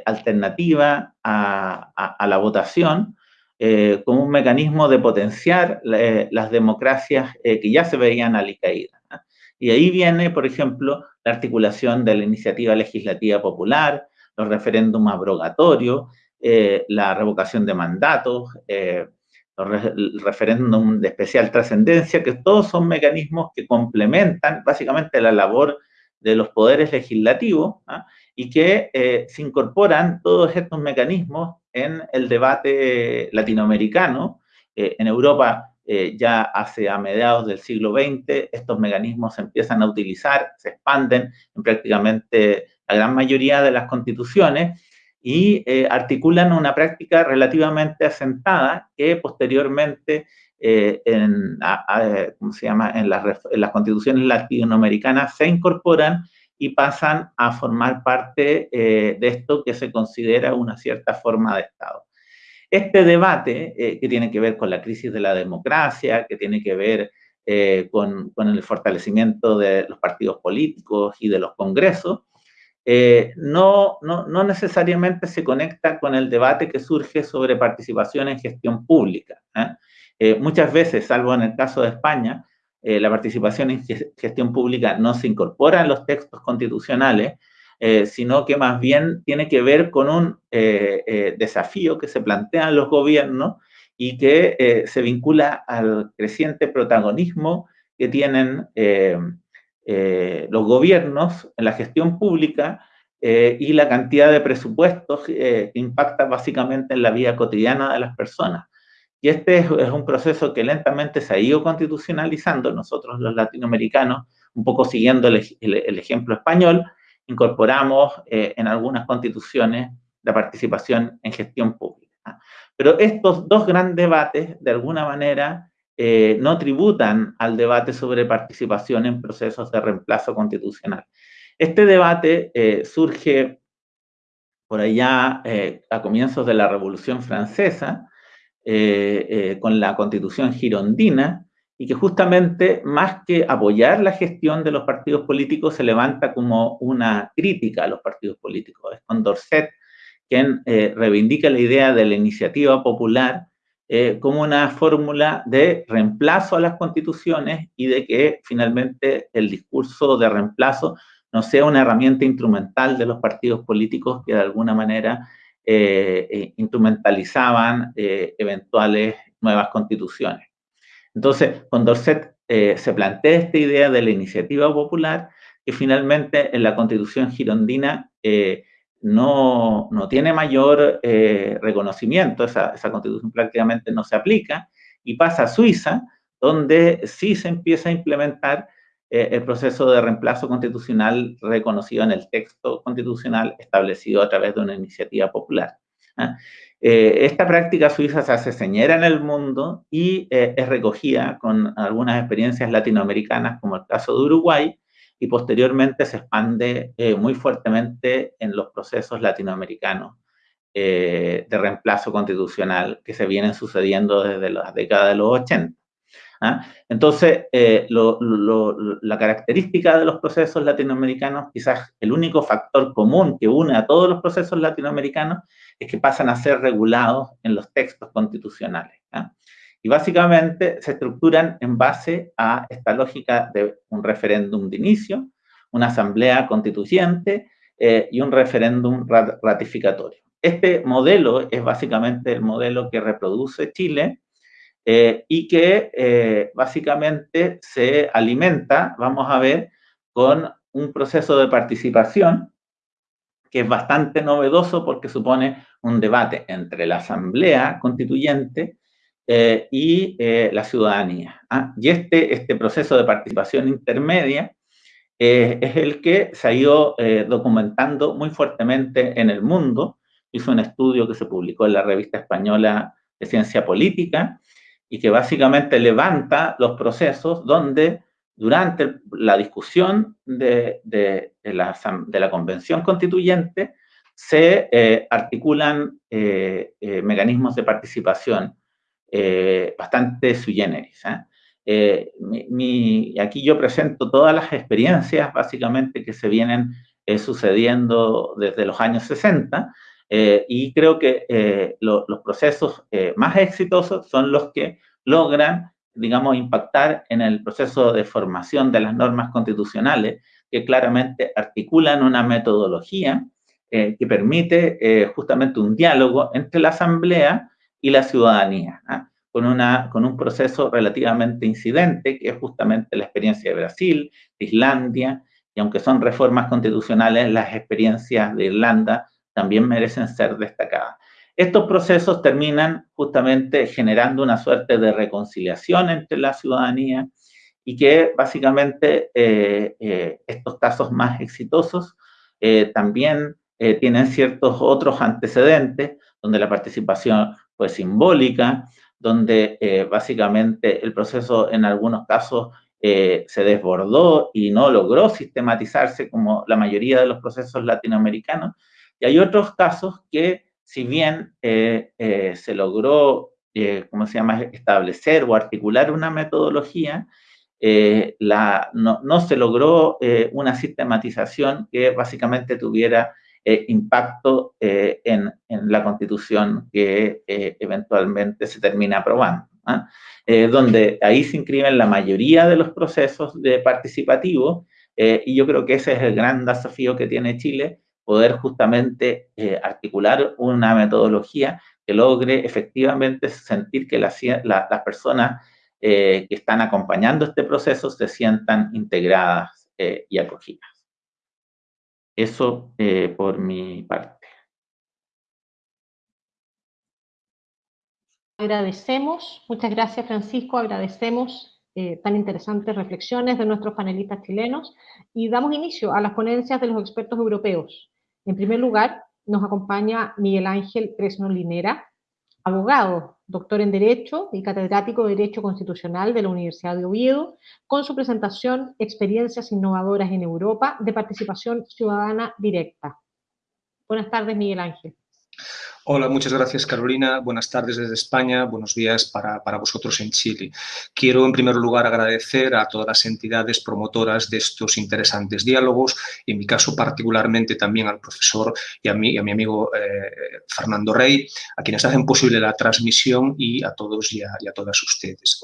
alternativa a la votación eh, como un mecanismo de potenciar eh, las democracias eh, que ya se veían alicaídas. Y ahí viene, por ejemplo, la articulación de la iniciativa legislativa popular, los referéndums abrogatorios, la revocación de mandatos, el referéndum de especial trascendencia, que todos son mecanismos que complementan básicamente la labor de los poderes legislativos y que se incorporan todos estos mecanismos en el debate latinoamericano. Eh, en Europa, eh, ya hace a mediados del siglo XX, estos mecanismos se empiezan a utilizar, se expanden en prácticamente la gran mayoría de las constituciones y eh, articulan una práctica relativamente asentada que posteriormente en, ¿cómo se llama? En las constituciones latinoamericanas se incorporan y pasan a formar parte eh, de esto que se considera una cierta forma de Estado. Este debate, eh, que tiene que ver con la crisis de la democracia, que tiene que ver eh, con, el fortalecimiento de los partidos políticos y de los congresos, no, no, no, necesariamente se conecta con el debate que surge sobre participación en gestión pública. muchas veces, salvo en el caso de España, la participación en gestión pública no se incorpora en los textos constitucionales, eh, sino que más bien tiene que ver con un eh, eh, desafío que se plantean los gobiernos y que se vincula al creciente protagonismo que tienen los gobiernos en la gestión pública y la cantidad de presupuestos que impacta básicamente en la vida cotidiana de las personas. Y este es, un proceso que lentamente se ha ido constitucionalizando. Nosotros los latinoamericanos, un poco siguiendo el ejemplo español, incorporamos eh, en algunas constituciones la participación en gestión pública. Pero estos dos grandes debates, de alguna manera, eh, no tributan al debate sobre participación en procesos de reemplazo constitucional. Este debate eh, surge por allá a comienzos de la Revolución Francesa, con la constitución girondina, y que justamente más que apoyar la gestión de los partidos políticos se levanta como una crítica a los partidos políticos. Es con Dorset quien eh, reivindica la idea de la iniciativa popular eh, como una fórmula de reemplazo a las constituciones y de que finalmente el discurso de reemplazo no sea una herramienta instrumental de los partidos políticos que de alguna manera eh, instrumentalizaban eventuales nuevas constituciones. Entonces, con Dorset eh, se plantea esta idea de la iniciativa popular que finalmente en la constitución girondina eh, no, tiene mayor eh, reconocimiento, esa, constitución prácticamente no se aplica y pasa a Suiza, donde sí se empieza a implementar el proceso de reemplazo constitucional reconocido en el texto constitucional establecido a través de una iniciativa popular. ¿ah? Eh, esta práctica suiza se hace señera en el mundo y eh, es recogida con algunas experiencias latinoamericanas, como el caso de Uruguay, y posteriormente se expande eh, muy fuertemente en los procesos latinoamericanos de reemplazo constitucional que se vienen sucediendo desde las décadas de los 80. ¿Ah? Entonces, la característica de los procesos latinoamericanos, quizás el único factor común que une a todos los procesos latinoamericanos, es que pasan a ser regulados en los textos constitucionales. Y básicamente se estructuran en base a esta lógica de un referéndum de inicio, una asamblea constituyente eh, y un referéndum ratificatorio. Este modelo es básicamente el modelo que reproduce Chile eh, y que eh, básicamente se alimenta, vamos a ver, con un proceso de participación que es bastante novedoso porque supone un debate entre la Asamblea Constituyente eh, y la ciudadanía. ¿ah? Y este, este proceso de participación intermedia es el que se ha ido documentando muy fuertemente en el mundo. Hizo un estudio que se publicó en la revista española de Ciencia Política y que básicamente levanta los procesos donde durante la discusión de, la, de la, Convención Constituyente se eh, articulan eh, eh, mecanismos de participación bastante sui generis. aquí yo presento todas las experiencias básicamente que se vienen sucediendo desde los años 60 y creo que los procesos más exitosos son los que logran digamos, impactar en el proceso de formación de las normas constitucionales que claramente articulan una metodología eh, que permite eh, justamente un diálogo entre la Asamblea y la ciudadanía, ¿ah? con, una, con un proceso relativamente incidente, que es justamente la experiencia de Brasil, de Islandia, y aunque son reformas constitucionales, las experiencias de Irlanda también merecen ser destacadas. Estos procesos terminan justamente generando una suerte de reconciliación entre la ciudadanía y que básicamente eh, eh, estos casos más exitosos eh, también tienen ciertos otros antecedentes donde la participación fue simbólica, donde básicamente el proceso en algunos casos se desbordó y no logró sistematizarse como la mayoría de los procesos latinoamericanos. Y hay otros casos que si bien eh, eh, se logró, eh, ¿cómo se llama?, establecer o articular una metodología, no, se logró una sistematización que básicamente tuviera impacto en, la constitución que eventualmente se termina aprobando. ¿ah? donde ahí se inscriben la mayoría de los procesos participativos y yo creo que ese es el gran desafío que tiene Chile, poder justamente articular una metodología que logre efectivamente sentir que las personas que están acompañando este proceso se sientan integradas y acogidas. Eso por mi parte. Agradecemos, muchas gracias Francisco, agradecemos tan interesantes reflexiones de nuestros panelistas chilenos y damos inicio a las ponencias de los expertos europeos. En primer lugar, nos acompaña Miguel Ángel Cresno Linera, abogado, doctor en Derecho y catedrático de Derecho Constitucional de la Universidad de Oviedo, con su presentación Experiencias innovadoras en Europa de participación ciudadana directa. Buenas tardes, Miguel Ángel. Hola, muchas gracias Carolina. Buenas tardes desde España, buenos días para, para, vosotros en Chile. Quiero en primer lugar agradecer a todas las entidades promotoras de estos interesantes diálogos, y en mi caso particularmente también al profesor y a mi, a mi amigo eh, Fernando Rey, a quienes hacen posible la transmisión y a todos y a, y a todas ustedes.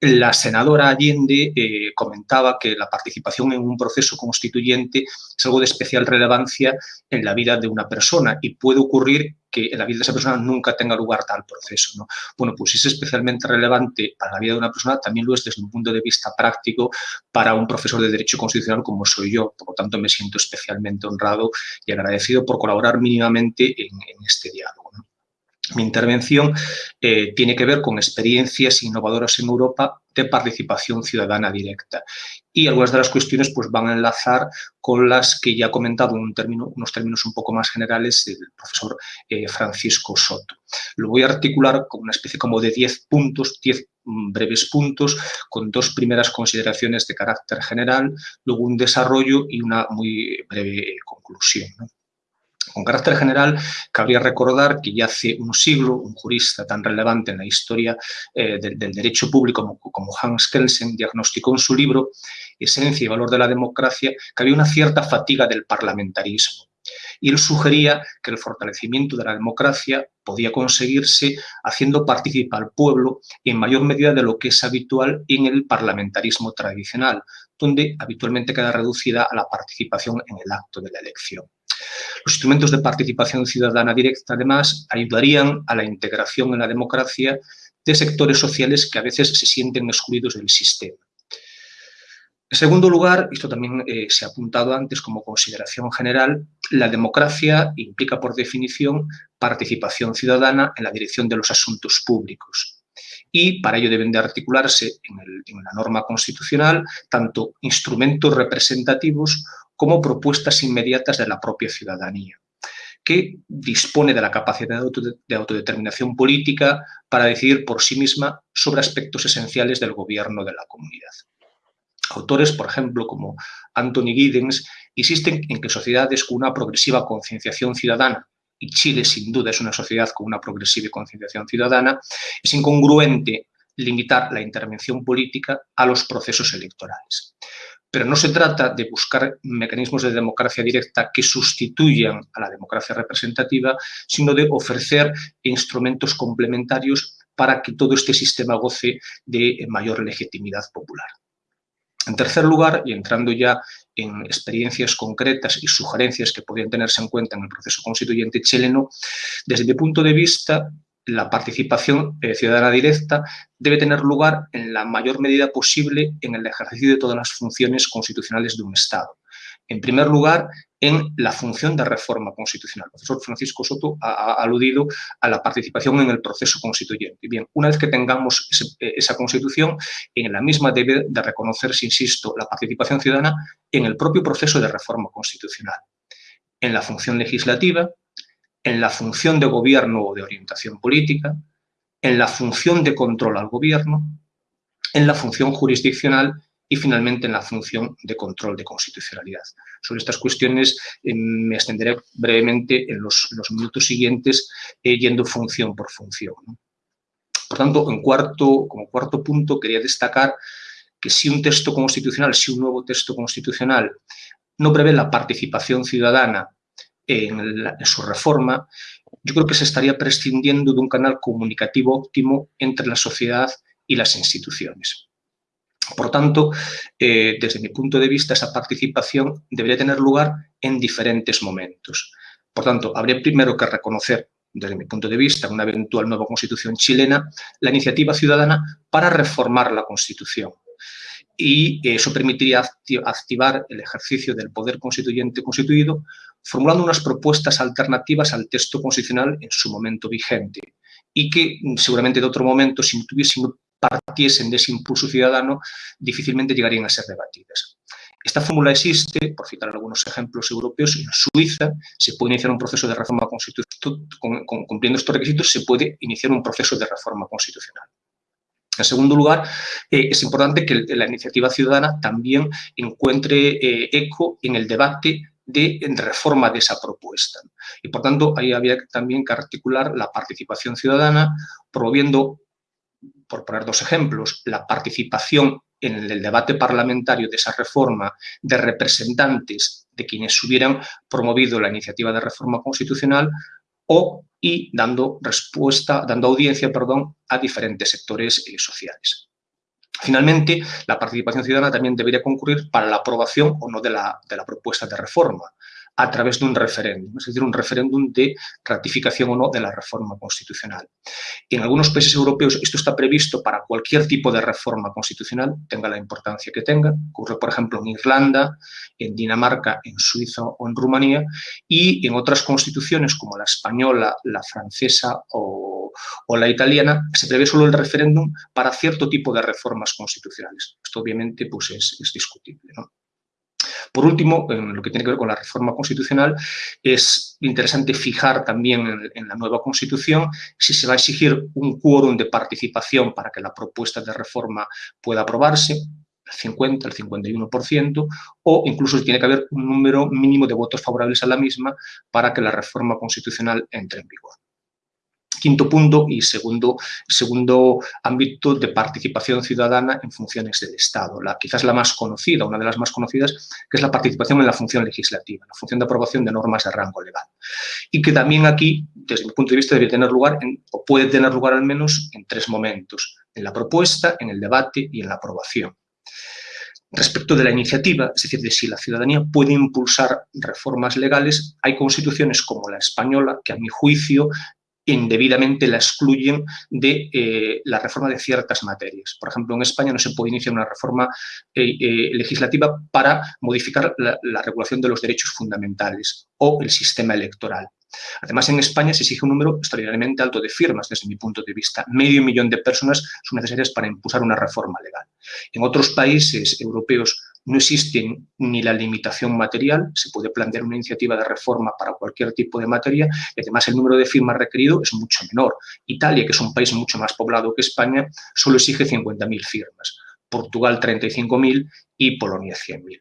La senadora Allende eh, comentaba que la participación en un proceso constituyente es algo de especial relevancia en la vida de una persona y puede ocurrir que en la vida de esa persona nunca tenga lugar tal proceso. ¿no? Bueno, pues es especialmente relevante para la vida de una persona, también lo es desde un punto de vista práctico para un profesor de Derecho Constitucional como soy yo. Por lo tanto, me siento especialmente honrado y agradecido por colaborar mínimamente en, este diálogo. Mi intervención eh, tiene que ver con experiencias innovadoras en Europa de participación ciudadana directa. Y algunas de las cuestiones pues, van a enlazar con las que ya ha comentado en un unos términos un poco más generales el profesor eh, Francisco Soto. Lo voy a articular con una especie como de 10 puntos, 10 mm, breves puntos, con dos primeras consideraciones de carácter general, luego un desarrollo y una muy breve conclusión. Con carácter general, cabría recordar que ya hace un siglo un jurista tan relevante en la historia eh, del, derecho público como, como, Hans Kelsen diagnosticó en su libro Esencia y valor de la democracia que había una cierta fatiga del parlamentarismo. Y él sugería que el fortalecimiento de la democracia podía conseguirse haciendo participar al pueblo en mayor medida de lo que es habitual en el parlamentarismo tradicional, donde habitualmente queda reducida a la participación en el acto de la elección. Los instrumentos de participación ciudadana directa, además, ayudarían a la integración en la democracia de sectores sociales que a veces se sienten excluidos del sistema. En segundo lugar, esto también eh, se ha apuntado antes como consideración general, la democracia implica por definición participación ciudadana en la dirección de los asuntos públicos. Y para ello deben de articularse en, en la norma constitucional tanto instrumentos representativos como propuestas inmediatas de la propia ciudadanía, que dispone de la capacidad de autodeterminación política para decidir por sí misma sobre aspectos esenciales del gobierno de la comunidad. Autores, por ejemplo, como Anthony Giddens, insisten en que sociedades con una progresiva concienciación ciudadana, y Chile sin duda es una sociedad con una progresiva concienciación ciudadana, es incongruente limitar la intervención política a los procesos electorales. Pero no se trata de buscar mecanismos de democracia directa que sustituyan a la democracia representativa, sino de ofrecer instrumentos complementarios para que todo este sistema goce de mayor legitimidad popular. En tercer lugar, y entrando ya en experiencias concretas y sugerencias que podrían tenerse en cuenta en el proceso constituyente chileno, desde mi punto de vista, la participación eh, ciudadana directa debe tener lugar en la mayor medida posible en el ejercicio de todas las funciones constitucionales de un Estado. En primer lugar, en la función de reforma constitucional. El profesor Francisco Soto ha, aludido a la participación en el proceso constituyente. Bien, una vez que tengamos ese, esa constitución, en la misma debe de reconocerse, insisto, la participación ciudadana en el propio proceso de reforma constitucional, en la función legislativa, en la función de gobierno o de orientación política, en la función de control al gobierno, en la función jurisdiccional y finalmente en la función de control de constitucionalidad. Sobre estas cuestiones eh, me extenderé brevemente en los, minutos siguientes eh, yendo función por función. Por tanto, en cuarto, como cuarto punto quería destacar que si un texto constitucional, si un nuevo texto constitucional no prevé la participación ciudadana en, su reforma, yo creo que se estaría prescindiendo de un canal comunicativo óptimo entre la sociedad y las instituciones. Por tanto, eh, desde mi punto de vista, esa participación debería tener lugar en diferentes momentos. Por tanto, habría primero que reconocer, desde mi punto de vista, una eventual nueva constitución chilena, la iniciativa ciudadana para reformar la Constitución. Y eso permitiría activar el ejercicio del poder constituyente constituido, formulando unas propuestas alternativas al texto constitucional en su momento vigente y que seguramente de otro momento, si no, partiesen de ese impulso ciudadano, difícilmente llegarían a ser debatidas. Esta fórmula existe, por citar algunos ejemplos europeos, en Suiza se puede iniciar un proceso de reforma constitucional, cumpliendo estos requisitos se puede iniciar un proceso de reforma constitucional. En segundo lugar, eh, es importante que la iniciativa ciudadana también encuentre eh, eco en el debate de reforma de esa propuesta. Y por tanto, ahí había también que articular la participación ciudadana, promoviendo por poner dos ejemplos, la participación en el debate parlamentario de esa reforma de representantes de quienes hubieran promovido la iniciativa de reforma constitucional o y dando respuesta, dando audiencia, perdón, a diferentes sectores eh, sociales. Finalmente, la participación ciudadana también debería concurrir para la aprobación o no de la, de la propuesta de reforma a través de un referéndum, es decir, un referéndum de ratificación o no de la reforma constitucional. En algunos países europeos esto está previsto para cualquier tipo de reforma constitucional, tenga la importancia que tenga. Ocurre, por ejemplo, en Irlanda, en Dinamarca, en Suiza o en Rumanía, y en otras constituciones como la española, la francesa o, o la italiana, se prevé solo el referéndum para cierto tipo de reformas constitucionales. Esto obviamente pues, es, es discutible. ¿no? Por último, en lo que tiene que ver con la reforma constitucional, es interesante fijar también en, la nueva Constitución si se va a exigir un quórum de participación para que la propuesta de reforma pueda aprobarse, el 50, el 51%, o incluso tiene que haber un número mínimo de votos favorables a la misma para que la reforma constitucional entre en vigor. Quinto punto y segundo, segundo ámbito de participación ciudadana en funciones del Estado. La, quizás la más conocida, una de las más conocidas, que es la participación en la función legislativa, la función de aprobación de normas de rango legal. Y que también aquí, desde mi punto de vista, debe tener lugar, o puede tener lugar al menos, en tres momentos. En la propuesta, en el debate y en la aprobación. Respecto de la iniciativa, es decir, de si la ciudadanía puede impulsar reformas legales, hay constituciones como la española que, a mi juicio, indebidamente la excluyen de eh, la reforma de ciertas materias. Por ejemplo, en España no se puede iniciar una reforma eh, eh, legislativa para modificar la, la regulación de los derechos fundamentales o el sistema electoral. Además, en España se exige un número extraordinariamente alto de firmas, desde mi punto de vista. Medio millón de personas son necesarias para impulsar una reforma legal. En otros países europeos no existe ni la limitación material, se puede plantear una iniciativa de reforma para cualquier tipo de materia y además el número de firmas requerido es mucho menor. Italia, que es un país mucho más poblado que España, solo exige 50.000 firmas. Portugal 35.000 y Polonia 100.000.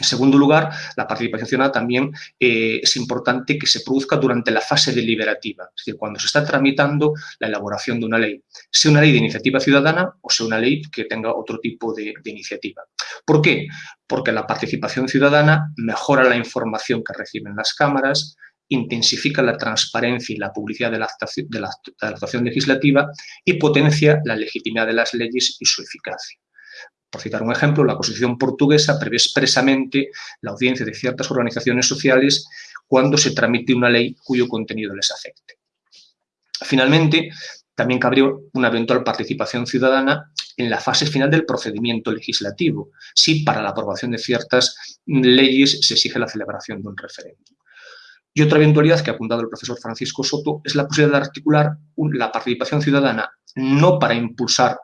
En segundo lugar, la participación ciudadana también eh, es importante que se produzca durante la fase deliberativa, es decir, cuando se está tramitando la elaboración de una ley, sea una ley de iniciativa ciudadana o sea una ley que tenga otro tipo de, iniciativa. ¿Por qué? Porque la participación ciudadana mejora la información que reciben las cámaras, intensifica la transparencia y la publicidad de la, de la actuación legislativa y potencia la legitimidad de las leyes y su eficacia. Por citar un ejemplo, la Constitución portuguesa prevé expresamente la audiencia de ciertas organizaciones sociales cuando se tramite una ley cuyo contenido les afecte. Finalmente, también cabría una eventual participación ciudadana en la fase final del procedimiento legislativo, si para la aprobación de ciertas leyes se exige la celebración de un referéndum. Y otra eventualidad que ha apuntado el profesor Francisco Soto es la posibilidad de articular la participación ciudadana no para impulsar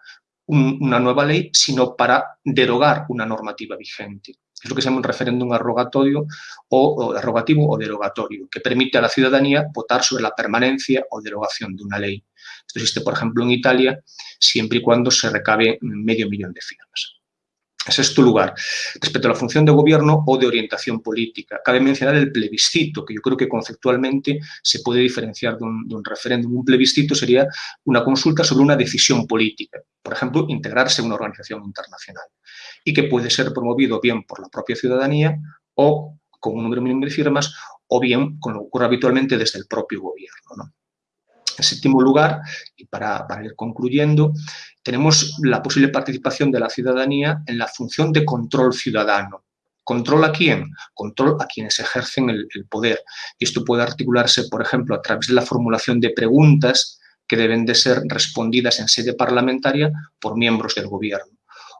una nueva ley, sino para derogar una normativa vigente. Es lo que se llama un referéndum arrogatorio o, arrogativo o derogatorio, que permite a la ciudadanía votar sobre la permanencia o derogación de una ley. Esto existe, por ejemplo, en Italia, siempre y cuando se recabe medio millón de firmas. En sexto lugar, respecto a la función de gobierno o de orientación política, cabe mencionar el plebiscito, que yo creo que conceptualmente se puede diferenciar de un, referéndum. Un plebiscito sería una consulta sobre una decisión política, por ejemplo, integrarse en una organización internacional, y que puede ser promovido bien por la propia ciudadanía o con un número mínimo de firmas, o bien, que ocurre habitualmente, desde el propio gobierno. En séptimo lugar, y para, ir concluyendo, tenemos la posible participación de la ciudadanía en la función de control ciudadano. ¿Control a quién? Control a quienes ejercen el, poder. Y esto puede articularse, por ejemplo, a través de la formulación de preguntas que deben de ser respondidas en sede parlamentaria por miembros del gobierno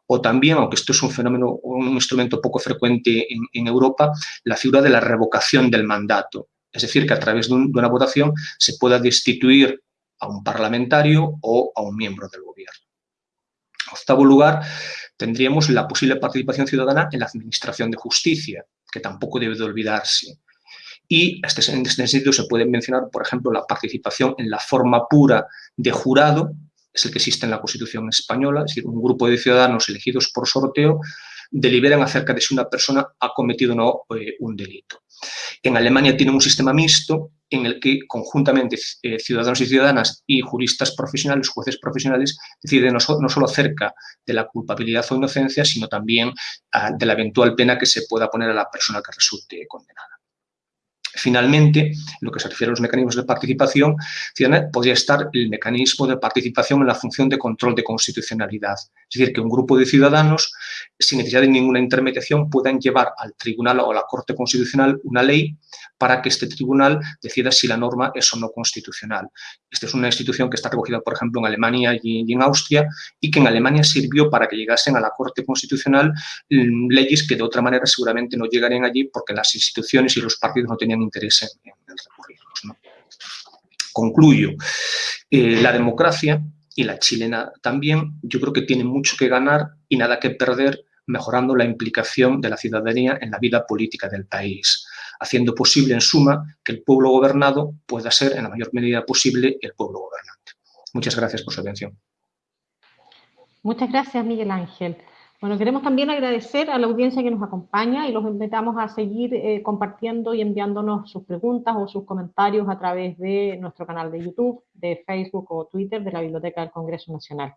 o también, aunque esto es un fenómeno, un instrumento poco frecuente en, en, Europa, la figura de la revocación del mandato. Es decir, que a través de, un, de, una votación se pueda destituir a un parlamentario o a un miembro del gobierno. En octavo lugar, tendríamos la posible participación ciudadana en la administración de justicia, que tampoco debe de olvidarse. Y este, en este sentido se puede mencionar, por ejemplo, la participación en la forma pura de jurado, es el que existe en la Constitución española, es decir, un grupo de ciudadanos elegidos por sorteo deliberan acerca de si una persona ha cometido o no eh, un delito. En Alemania tienen un sistema mixto en el que conjuntamente eh, ciudadanos y ciudadanas y juristas profesionales, jueces profesionales, deciden no, solo acerca de la culpabilidad o inocencia, sino también ah, de la eventual pena que se pueda poner a la persona que resulte condenada. Finalmente, lo que se refiere a los mecanismos de participación podría estar el mecanismo de participación en la función de control de constitucionalidad. Es decir, que un grupo de ciudadanos, sin necesidad de ninguna intermediación, puedan llevar al tribunal o a la Corte Constitucional una ley para que este tribunal decida si la norma es o no constitucional. Esta es una institución que está recogida, por ejemplo, en Alemania y en Austria y que en Alemania sirvió para que llegasen a la Corte Constitucional mm, leyes que de otra manera seguramente no llegarían allí porque las instituciones y los partidos no tenían interés en, en recurrirlos. Concluyo. Eh, la democracia y la chilena también, yo creo que tiene mucho que ganar y nada que perder mejorando la implicación de la ciudadanía en la vida política del país, haciendo posible, en suma, que el pueblo gobernado pueda ser, en la mayor medida posible, el pueblo gobernante. Muchas gracias por su atención. Muchas gracias, Miguel Ángel. Bueno, queremos también agradecer a la audiencia que nos acompaña y los invitamos a seguir eh, compartiendo y enviándonos sus preguntas o sus comentarios a través de nuestro canal de YouTube, de Facebook o Twitter de la Biblioteca del Congreso Nacional.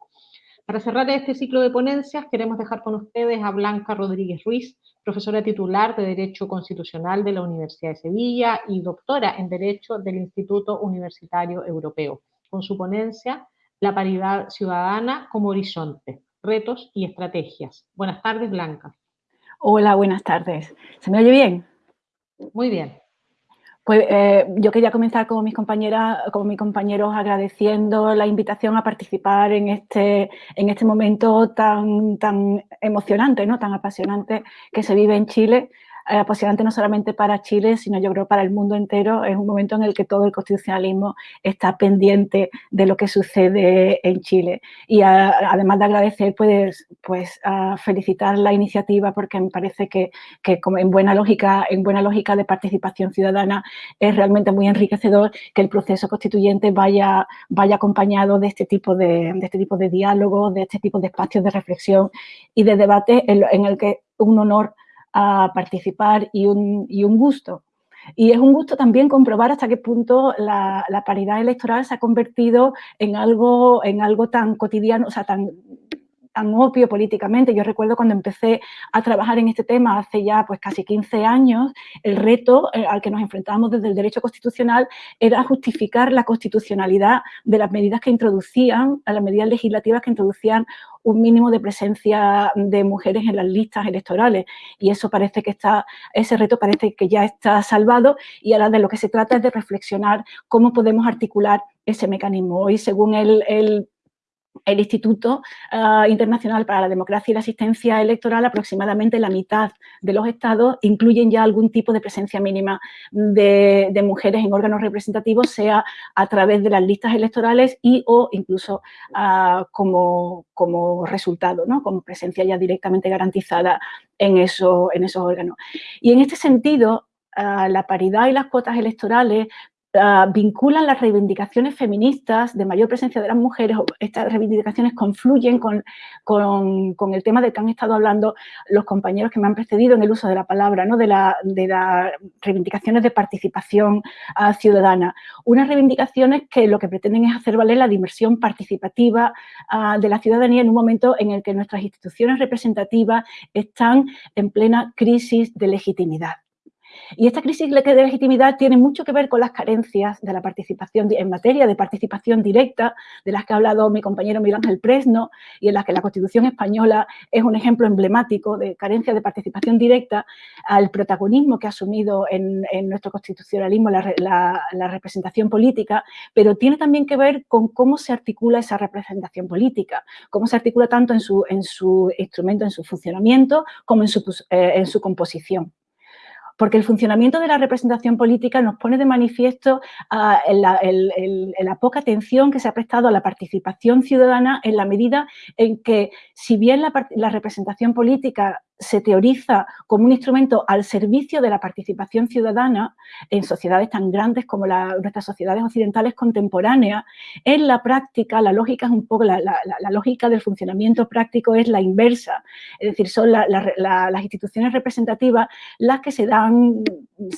Para cerrar este ciclo de ponencias, queremos dejar con ustedes a Blanca Rodríguez Ruiz, profesora titular de Derecho Constitucional de la Universidad de Sevilla y doctora en Derecho del Instituto Universitario Europeo, con su ponencia La paridad ciudadana como horizonte, retos y estrategias. Buenas tardes, Blanca. Hola, buenas tardes. ¿Se me oye bien? Muy bien. Pues eh, yo quería comenzar con mis compañeras, mis compañeros agradeciendo la invitación a participar en este, en este momento tan, tan emocionante, ¿no? tan apasionante que se vive en Chile apasionante no solamente para Chile, sino yo creo para el mundo entero. Es un momento en el que todo el constitucionalismo está pendiente de lo que sucede en Chile. Y además de agradecer, pues, pues a felicitar la iniciativa porque me parece que, que como en, buena lógica, en buena lógica de participación ciudadana es realmente muy enriquecedor que el proceso constituyente vaya, vaya acompañado de este, tipo de, de este tipo de diálogos, de este tipo de espacios de reflexión y de debate en, en el que un honor a participar y un, y un gusto. Y es un gusto también comprobar hasta qué punto la, la, paridad electoral se ha convertido en algo, en algo tan cotidiano, o sea, tan tan obvio políticamente. Yo recuerdo cuando empecé a trabajar en este tema hace ya pues casi 15 años, el reto eh, al que nos enfrentábamos desde el derecho constitucional era justificar la constitucionalidad de las medidas que introducían, a las medidas legislativas que introducían un mínimo de presencia de mujeres en las listas electorales y eso parece que está, ese reto parece que ya está salvado y ahora de lo que se trata es de reflexionar cómo podemos articular ese mecanismo. Hoy, según el, el el Instituto uh, Internacional para la Democracia y la Asistencia Electoral, aproximadamente la mitad de los estados incluyen ya algún tipo de presencia mínima de, mujeres en órganos representativos, sea a través de las listas electorales y o incluso uh, como, como resultado, ¿no? como presencia ya directamente garantizada en, eso, en esos órganos. Y en este sentido, uh, la paridad y las cuotas electorales Ah, vinculan las reivindicaciones feministas de mayor presencia de las mujeres, estas reivindicaciones confluyen con, con, el tema del que han estado hablando los compañeros que me han precedido en el uso de la palabra, ¿no? de, las reivindicaciones de participación ah, ciudadana. Unas reivindicaciones que lo que pretenden es hacer valer la dimensión participativa ah, de la ciudadanía en un momento en el que nuestras instituciones representativas están en plena crisis de legitimidad. Y esta crisis de legitimidad tiene mucho que ver con las carencias de la participación en materia de participación directa, de las que ha hablado mi compañero Miguel Ángel Presno, y en las que la Constitución española es un ejemplo emblemático de carencia de participación directa, al protagonismo que ha asumido en, nuestro constitucionalismo la, representación política, pero tiene también que ver con cómo se articula esa representación política, cómo se articula tanto en su, en su instrumento, en su funcionamiento, como en su, eh, en su composición porque el funcionamiento de la representación política nos pone de manifiesto ah, la, poca atención que se ha prestado a la participación ciudadana en la medida en que, si bien la representación política se teoriza como un instrumento al servicio de la participación ciudadana en sociedades tan grandes como nuestras sociedades occidentales contemporáneas, en la práctica la lógica es un poco, la, lógica del funcionamiento práctico es la inversa, es decir, son las instituciones representativas las que se dan,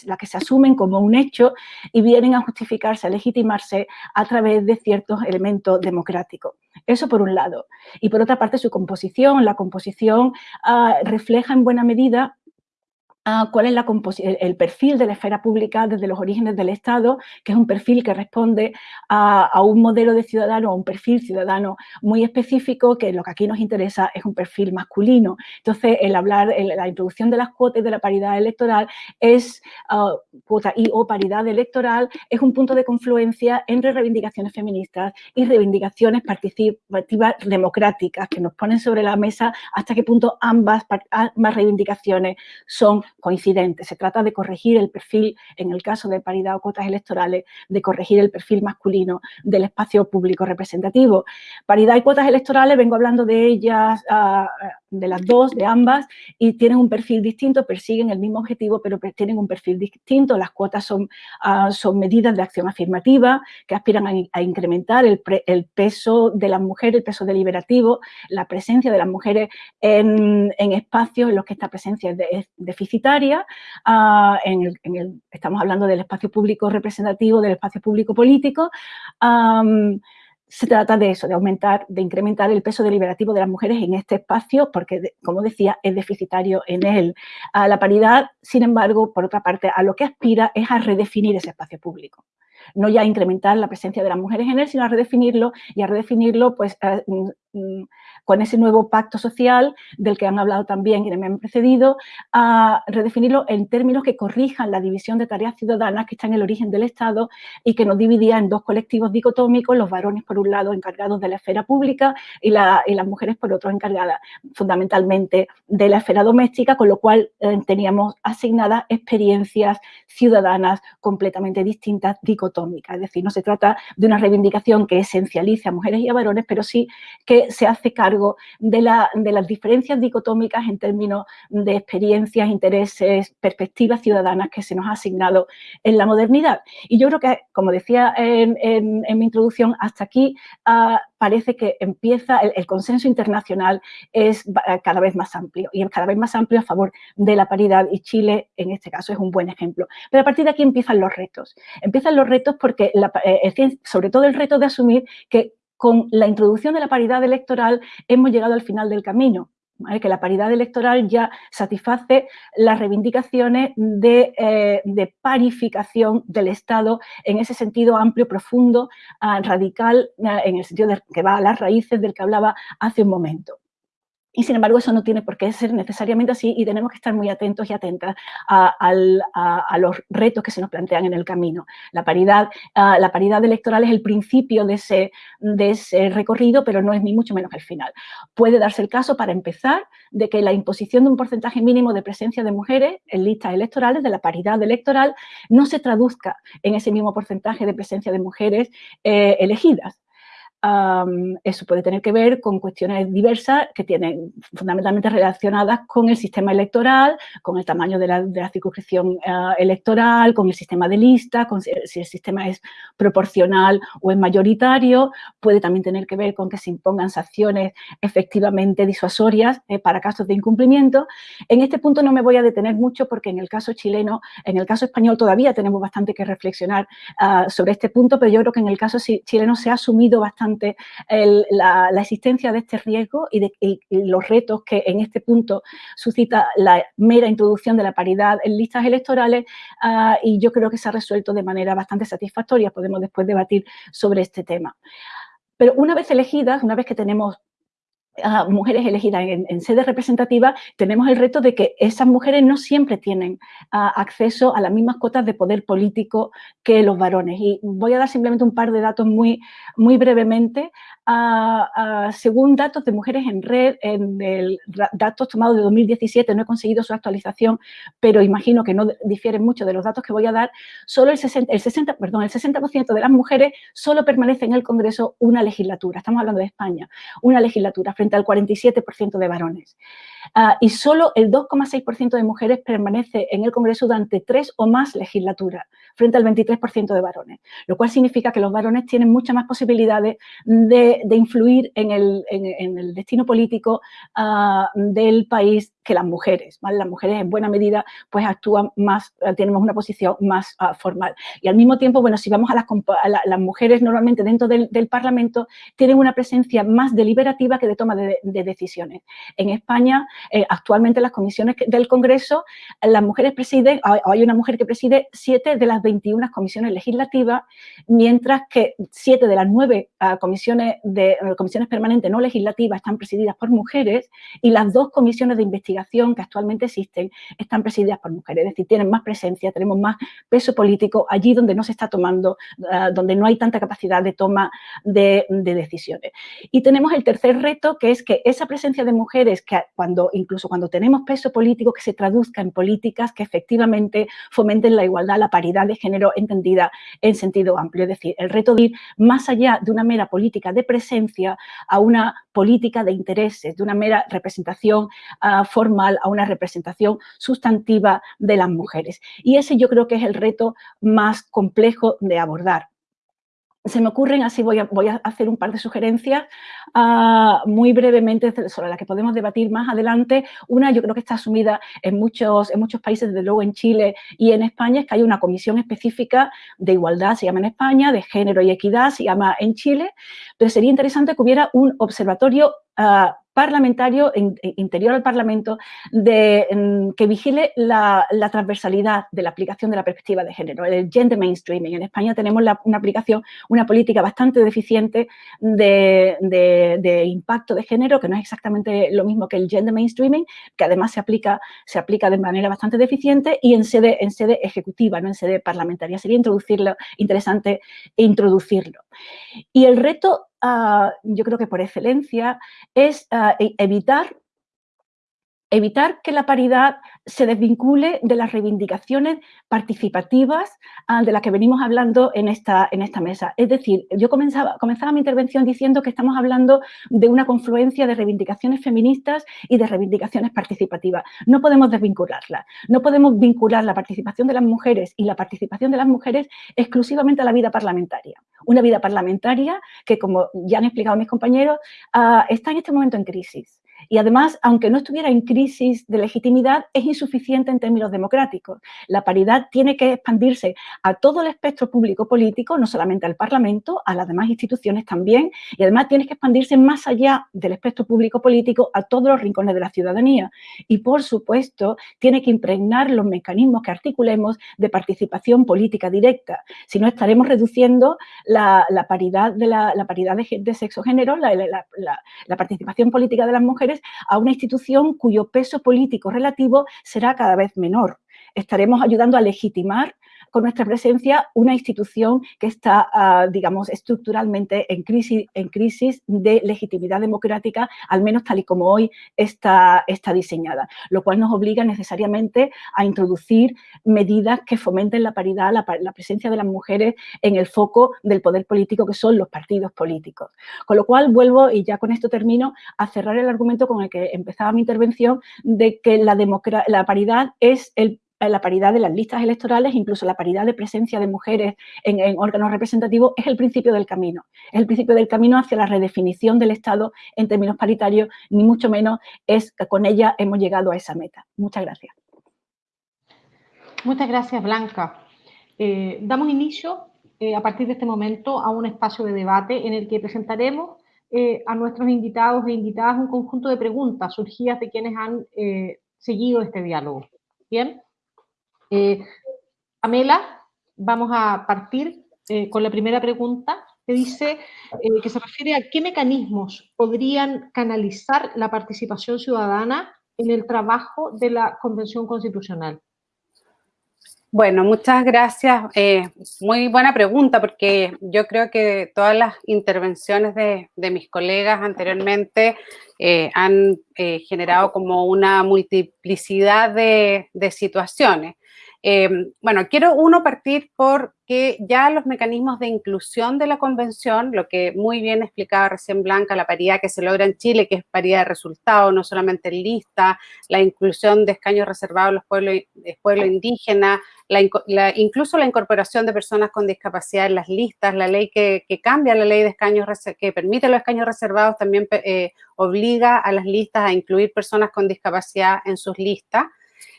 las que se asumen como un hecho y vienen a justificarse, a legitimarse a través de ciertos elementos democráticos. Eso por un lado. Y por otra parte su composición, la composición ah, refleja en buena medida cuál es la el perfil de la esfera pública desde los orígenes del Estado, que es un perfil que responde a, un modelo de ciudadano, a un perfil ciudadano muy específico, que lo que aquí nos interesa es un perfil masculino. Entonces, el hablar, la introducción de las cuotas de la paridad electoral es, uh, cuota y o paridad electoral, es un punto de confluencia entre reivindicaciones feministas y reivindicaciones participativas democráticas, que nos ponen sobre la mesa hasta qué punto ambas, ambas reivindicaciones son coincidente. Se trata de corregir el perfil, en el caso de paridad o cuotas electorales, de corregir el perfil masculino del espacio público representativo. Paridad y cuotas electorales, vengo hablando de ellas, ah, de las dos, de ambas, y tienen un perfil distinto, persiguen el mismo objetivo, pero tienen un perfil distinto. Las cuotas son, ah, son medidas de acción afirmativa que aspiran a, incrementar el, peso de las mujeres, el peso deliberativo, la presencia de las mujeres en, en espacios en los que esta presencia es deficitaria Ah, en el, estamos hablando del espacio público representativo, del espacio público político, se trata de eso, de aumentar, de incrementar el peso deliberativo de las mujeres en este espacio, porque, como decía, es deficitario en él. La paridad, sin embargo, por otra parte, a lo que aspira es a redefinir ese espacio público no ya incrementar la presencia de las mujeres en él, sino a redefinirlo y a redefinirlo pues, eh, mm, mm, con ese nuevo pacto social del que han hablado también quienes me han precedido, a redefinirlo en términos que corrijan la división de tareas ciudadanas que está en el origen del Estado y que nos dividía en dos colectivos dicotómicos, los varones por un lado encargados de la esfera pública y, las mujeres por otro encargadas fundamentalmente de la esfera doméstica, con lo cual eh, teníamos asignadas experiencias ciudadanas completamente distintas, dicotómicas. Es decir, no se trata de una reivindicación que esencialice a mujeres y a varones, pero sí que se hace cargo de, las diferencias dicotómicas en términos de experiencias, intereses, perspectivas ciudadanas que se nos ha asignado en la modernidad. Y yo creo que, como decía en, mi introducción, hasta aquí ah, parece que empieza, el, consenso internacional es cada vez más amplio y es cada vez más amplio a favor de la paridad y Chile en este caso es un buen ejemplo. Pero a partir de aquí empiezan los retos. Empiezan los retos porque, eh, sobre todo el reto de asumir que con la introducción de la paridad electoral hemos llegado al final del camino. que la paridad electoral ya satisface las reivindicaciones de, eh, parificación del Estado en ese sentido amplio, profundo, ah, radical, ah, en el sentido de que va a las raíces del que hablaba hace un momento. Y sin embargo, eso no tiene por qué ser necesariamente así y tenemos que estar muy atentos y atentas a, los retos que se nos plantean en el camino. La paridad, la paridad electoral es el principio de ese, de ese recorrido, pero no es ni mucho menos el final. Puede darse el caso, para empezar, de que la imposición de un porcentaje mínimo de presencia de mujeres en listas electorales, de la paridad electoral, no se traduzca en ese mismo porcentaje de presencia de mujeres eh, elegidas eso puede tener que ver con cuestiones diversas que tienen fundamentalmente relacionadas con el sistema electoral, con el tamaño de la, circunscripción ah, electoral, con el sistema de lista, con si, el sistema es proporcional o es mayoritario, puede también tener que ver con que se impongan sanciones efectivamente disuasorias eh, para casos de incumplimiento. En este punto no me voy a detener mucho porque en el caso chileno, en el caso español todavía tenemos bastante que reflexionar ah, sobre este punto, pero yo creo que en el caso chileno se ha asumido bastante la, existencia de este riesgo y, los retos que en este punto suscita la mera introducción de la paridad en listas electorales ah, y yo creo que se ha resuelto de manera bastante satisfactoria. Podemos después debatir sobre este tema. Pero una vez elegidas, una vez que tenemos mujeres elegidas en, sede representativa, tenemos el reto de que esas mujeres no siempre tienen acceso a las mismas cotas de poder político que los varones. Y voy a dar simplemente un par de datos muy, muy brevemente según datos de Mujeres en Red, en datos tomados de 2017, no he conseguido su actualización, pero imagino que no difieren mucho de los datos que voy a dar, solo el 60, el 60, perdón, el 60% de las mujeres solo permanece en el Congreso una legislatura, estamos hablando de España, una legislatura frente al 47% de varones. Ah, y solo el 2,6% de mujeres permanece en el Congreso durante tres o más legislaturas, frente al 23% de varones, lo cual significa que los varones tienen muchas más posibilidades de, influir en el, destino político ah, del país que las mujeres. Las mujeres en buena medida pues actúan más, eh, tenemos una posición más ah, formal. Y al mismo tiempo, bueno, si vamos a las, mujeres normalmente dentro del, Parlamento tienen una presencia más deliberativa que de toma de, decisiones. En España, eh, actualmente las comisiones del Congreso, las mujeres presiden, hay una mujer que preside siete de las 21 comisiones legislativas, mientras que siete de las nueve ah, de, comisiones permanentes no legislativas están presididas por mujeres y las dos comisiones de investigación que actualmente existen están presididas por mujeres, es decir, tienen más presencia, tenemos más peso político allí donde no se está tomando, ah, donde no hay tanta capacidad de toma de, decisiones. Y tenemos el tercer reto, que es que esa presencia de mujeres, que cuando incluso cuando tenemos peso político, que se traduzca en políticas que efectivamente fomenten la igualdad, la paridad de género entendida en sentido amplio. Es decir, el reto de ir más allá de una mera política de presencia a una política de intereses, de una mera representación uh, formal a una representación sustantiva de las mujeres. Y ese yo creo que es el reto más complejo de abordar se me ocurren, así voy a, voy a hacer un par de sugerencias ah, muy brevemente sobre las que podemos debatir más adelante. Una, yo creo que está asumida en muchos, en muchos países, desde luego en Chile y en España, es que hay una comisión específica de igualdad, se llama en España, de género y equidad, se llama en Chile, pero sería interesante que hubiera un observatorio uh, parlamentario, interior al Parlamento, de, que vigile la, transversalidad de la aplicación de la perspectiva de género, el gender mainstreaming. En España tenemos una aplicación, una política bastante deficiente de, impacto de género, que no es exactamente lo mismo que el gender mainstreaming, que además se aplica, se aplica de manera bastante deficiente y en sede, en sede ejecutiva, no en sede parlamentaria. Sería introducirlo, interesante introducirlo. Y el reto Ah, yo creo que por excelencia, es ah, e, evitar evitar que la paridad se desvincule de las reivindicaciones participativas ah, de las que venimos hablando en esta, en esta mesa. Es decir, yo comenzaba, comenzaba mi intervención diciendo que estamos hablando de una confluencia de reivindicaciones feministas y de reivindicaciones participativas. No podemos desvincularlas. No podemos vincular la participación de las mujeres y la participación de las mujeres exclusivamente a la vida parlamentaria. Una vida parlamentaria que, como ya han explicado mis compañeros, ah, está en este momento en crisis y además, aunque no estuviera en crisis de legitimidad, es insuficiente en términos democráticos. La paridad tiene que expandirse a todo el espectro público político, no solamente al Parlamento, a las demás instituciones también, y además tiene que expandirse más allá del espectro público político a todos los rincones de la ciudadanía. Y, por supuesto, tiene que impregnar los mecanismos que articulemos de participación política directa. Si no, estaremos reduciendo la, paridad de la, paridad de, sexo-género, la, la participación política de las mujeres a una institución cuyo peso político relativo será cada vez menor. Estaremos ayudando a legitimar con nuestra presencia una institución que está, ah, digamos, estructuralmente en crisis, en crisis de legitimidad democrática, al menos tal y como hoy está, está diseñada, lo cual nos obliga necesariamente a introducir medidas que fomenten la paridad, la, presencia de las mujeres en el foco del poder político que son los partidos políticos. Con lo cual vuelvo, y ya con esto termino, a cerrar el argumento con el que empezaba mi intervención de que la, la paridad es el la paridad de las listas electorales, incluso la paridad de presencia de mujeres en, órganos representativos, es el principio del camino. Es el principio del camino hacia la redefinición del Estado en términos paritarios, ni mucho menos es que con ella hemos llegado a esa meta. Muchas gracias. Muchas gracias, Blanca. Eh, damos inicio eh, a partir de este momento a un espacio de debate en el que presentaremos eh, a nuestros invitados e invitadas un conjunto de preguntas surgidas de quienes han seguido este diálogo. Bien, eh, Amela, vamos a partir eh, con la primera pregunta que dice, eh, que se refiere a qué mecanismos podrían canalizar la participación ciudadana en el trabajo de la Convención Constitucional. Bueno, muchas gracias. muy buena pregunta porque yo creo que todas las intervenciones de, mis colegas anteriormente han generado como una multiplicidad de situaciones. Em, bueno, quiero uno partir porque ya los mecanismos de inclusión de la convención, lo que muy bien explicaba recién Blanca, la paridad que se logra en Chile, que es paridad de resultados, no solamente en lista, la inclusión de escaños reservados a los pueblos, pueblos indígenas, incluso la incorporación de personas con discapacidad en las listas, la ley que, cambia la ley de escaños, que permite los escaños reservados, también eh, obliga a las listas a incluir personas con discapacidad en sus listas.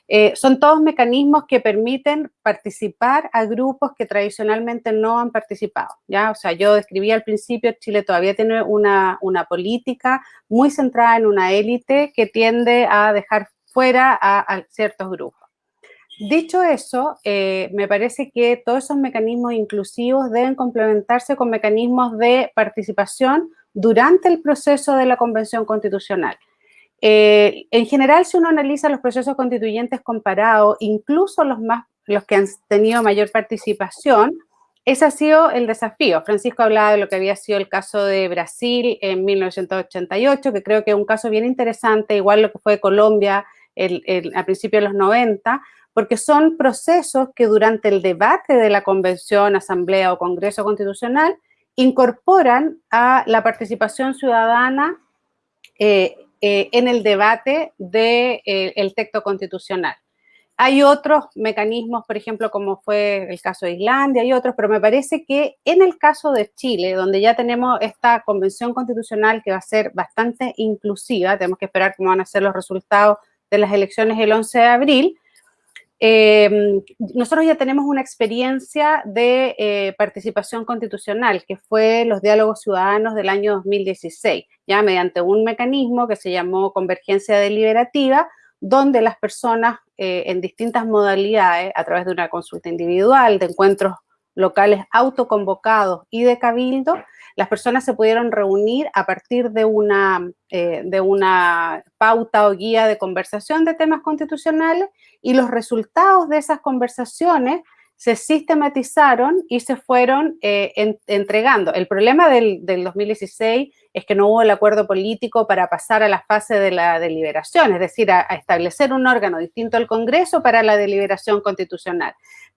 Eh, son todos mecanismos que permiten participar a grupos que tradicionalmente no han participado, ¿ya? O sea, yo describí al principio, Chile todavía tiene una, política muy centrada en una élite que tiende a dejar fuera a, ciertos grupos. Dicho eso, eh, me parece que todos esos mecanismos inclusivos deben complementarse con mecanismos de participación durante el proceso de la Convención Constitucional. Eh, en general, si uno analiza los procesos constituyentes comparados, incluso los, más, los que han tenido mayor participación, ese ha sido el desafío. Francisco hablaba de lo que había sido el caso de Brasil en 1988, que creo que es un caso bien interesante, igual lo que fue Colombia a principios de los 90, porque son procesos que durante el debate de la convención, asamblea o congreso constitucional incorporan a la participación ciudadana eh, eh, en el debate del de, eh, texto constitucional. Hay otros mecanismos, por ejemplo, como fue el caso de Islandia y otros, pero me parece que en el caso de Chile, donde ya tenemos esta convención constitucional que va a ser bastante inclusiva, tenemos que esperar cómo van a ser los resultados de las elecciones el 11 de abril, Em, nosotros ya tenemos una experiencia de eh, participación constitucional, que fue los diálogos ciudadanos del año 2016, ya mediante un mecanismo que se llamó convergencia deliberativa, donde las personas eh, en distintas modalidades, a través de una consulta individual, de encuentros locales autoconvocados y de cabildo, las personas se pudieron reunir a partir de una, eh, de una pauta o guía de conversación de temas constitucionales y los resultados de esas conversaciones se sistematizaron y se fueron eh, entregando. El problema del, 2016 es que no hubo el acuerdo político para pasar a la fase de la deliberación, es decir, a, establecer un órgano distinto al Congreso para la deliberación constitucional.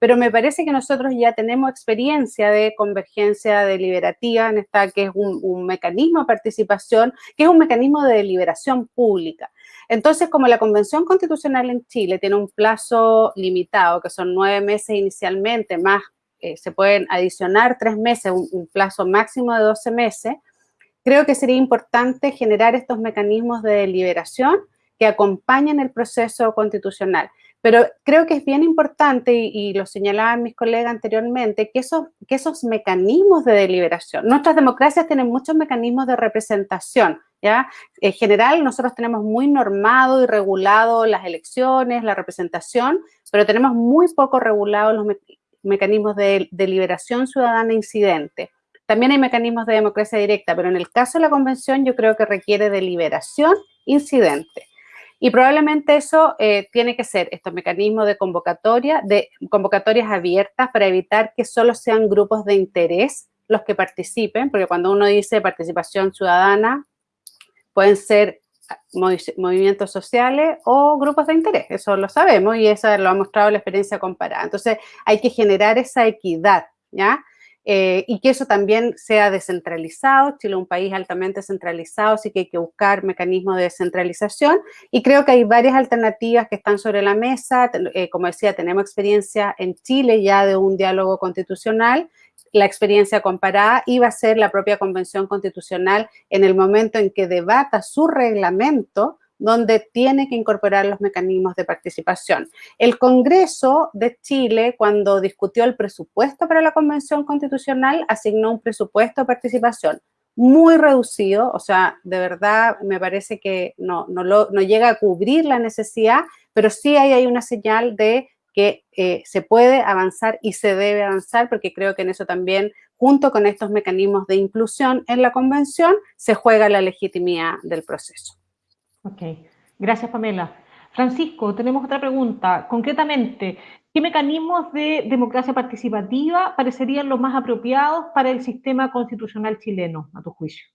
Pero me parece que nosotros ya tenemos experiencia de convergencia deliberativa en esta que es un, mecanismo de participación, que es un mecanismo de deliberación pública. Entonces, como la Convención Constitucional en Chile tiene un plazo limitado, que son nueve meses inicialmente, más eh, se pueden adicionar tres meses, un, plazo máximo de 12 meses, creo que sería importante generar estos mecanismos de deliberación que acompañen el proceso constitucional. Pero creo que es bien importante, y, lo señalaban mis colegas anteriormente, que esos, mecanismos de deliberación, nuestras democracias tienen muchos mecanismos de representación, ¿ya? En general, nosotros tenemos muy normado y regulado las elecciones, la representación, pero tenemos muy poco regulado los mecanismos de deliberación ciudadana incidente. También hay mecanismos de democracia directa, pero en el caso de la convención yo creo que requiere deliberación incidente. Y probablemente eso eh, tiene que ser estos mecanismos de convocatoria, de convocatorias abiertas para evitar que solo sean grupos de interés los que participen, porque cuando uno dice participación ciudadana, pueden ser movimientos sociales o grupos de interés, eso lo sabemos y eso lo ha mostrado la experiencia comparada. Entonces, hay que generar esa equidad, ¿ya? Eh, y que eso también sea descentralizado. Chile es un país altamente centralizado, así que hay que buscar mecanismos de descentralización y creo que hay varias alternativas que están sobre la mesa. Eh, como decía, tenemos experiencia en Chile ya de un diálogo constitucional la experiencia comparada iba a ser la propia Convención Constitucional en el momento en que debata su reglamento donde tiene que incorporar los mecanismos de participación. El Congreso de Chile, cuando discutió el presupuesto para la Convención Constitucional, asignó un presupuesto de participación muy reducido, o sea, de verdad me parece que no, no, no llega a cubrir la necesidad, pero sí hay, hay una señal de que eh, se puede avanzar y se debe avanzar, porque creo que en eso también, junto con estos mecanismos de inclusión en la convención, se juega la legitimidad del proceso. Ok, gracias Pamela. Francisco, tenemos otra pregunta. Concretamente, ¿qué mecanismos de democracia participativa parecerían los más apropiados para el sistema constitucional chileno, a tu juicio?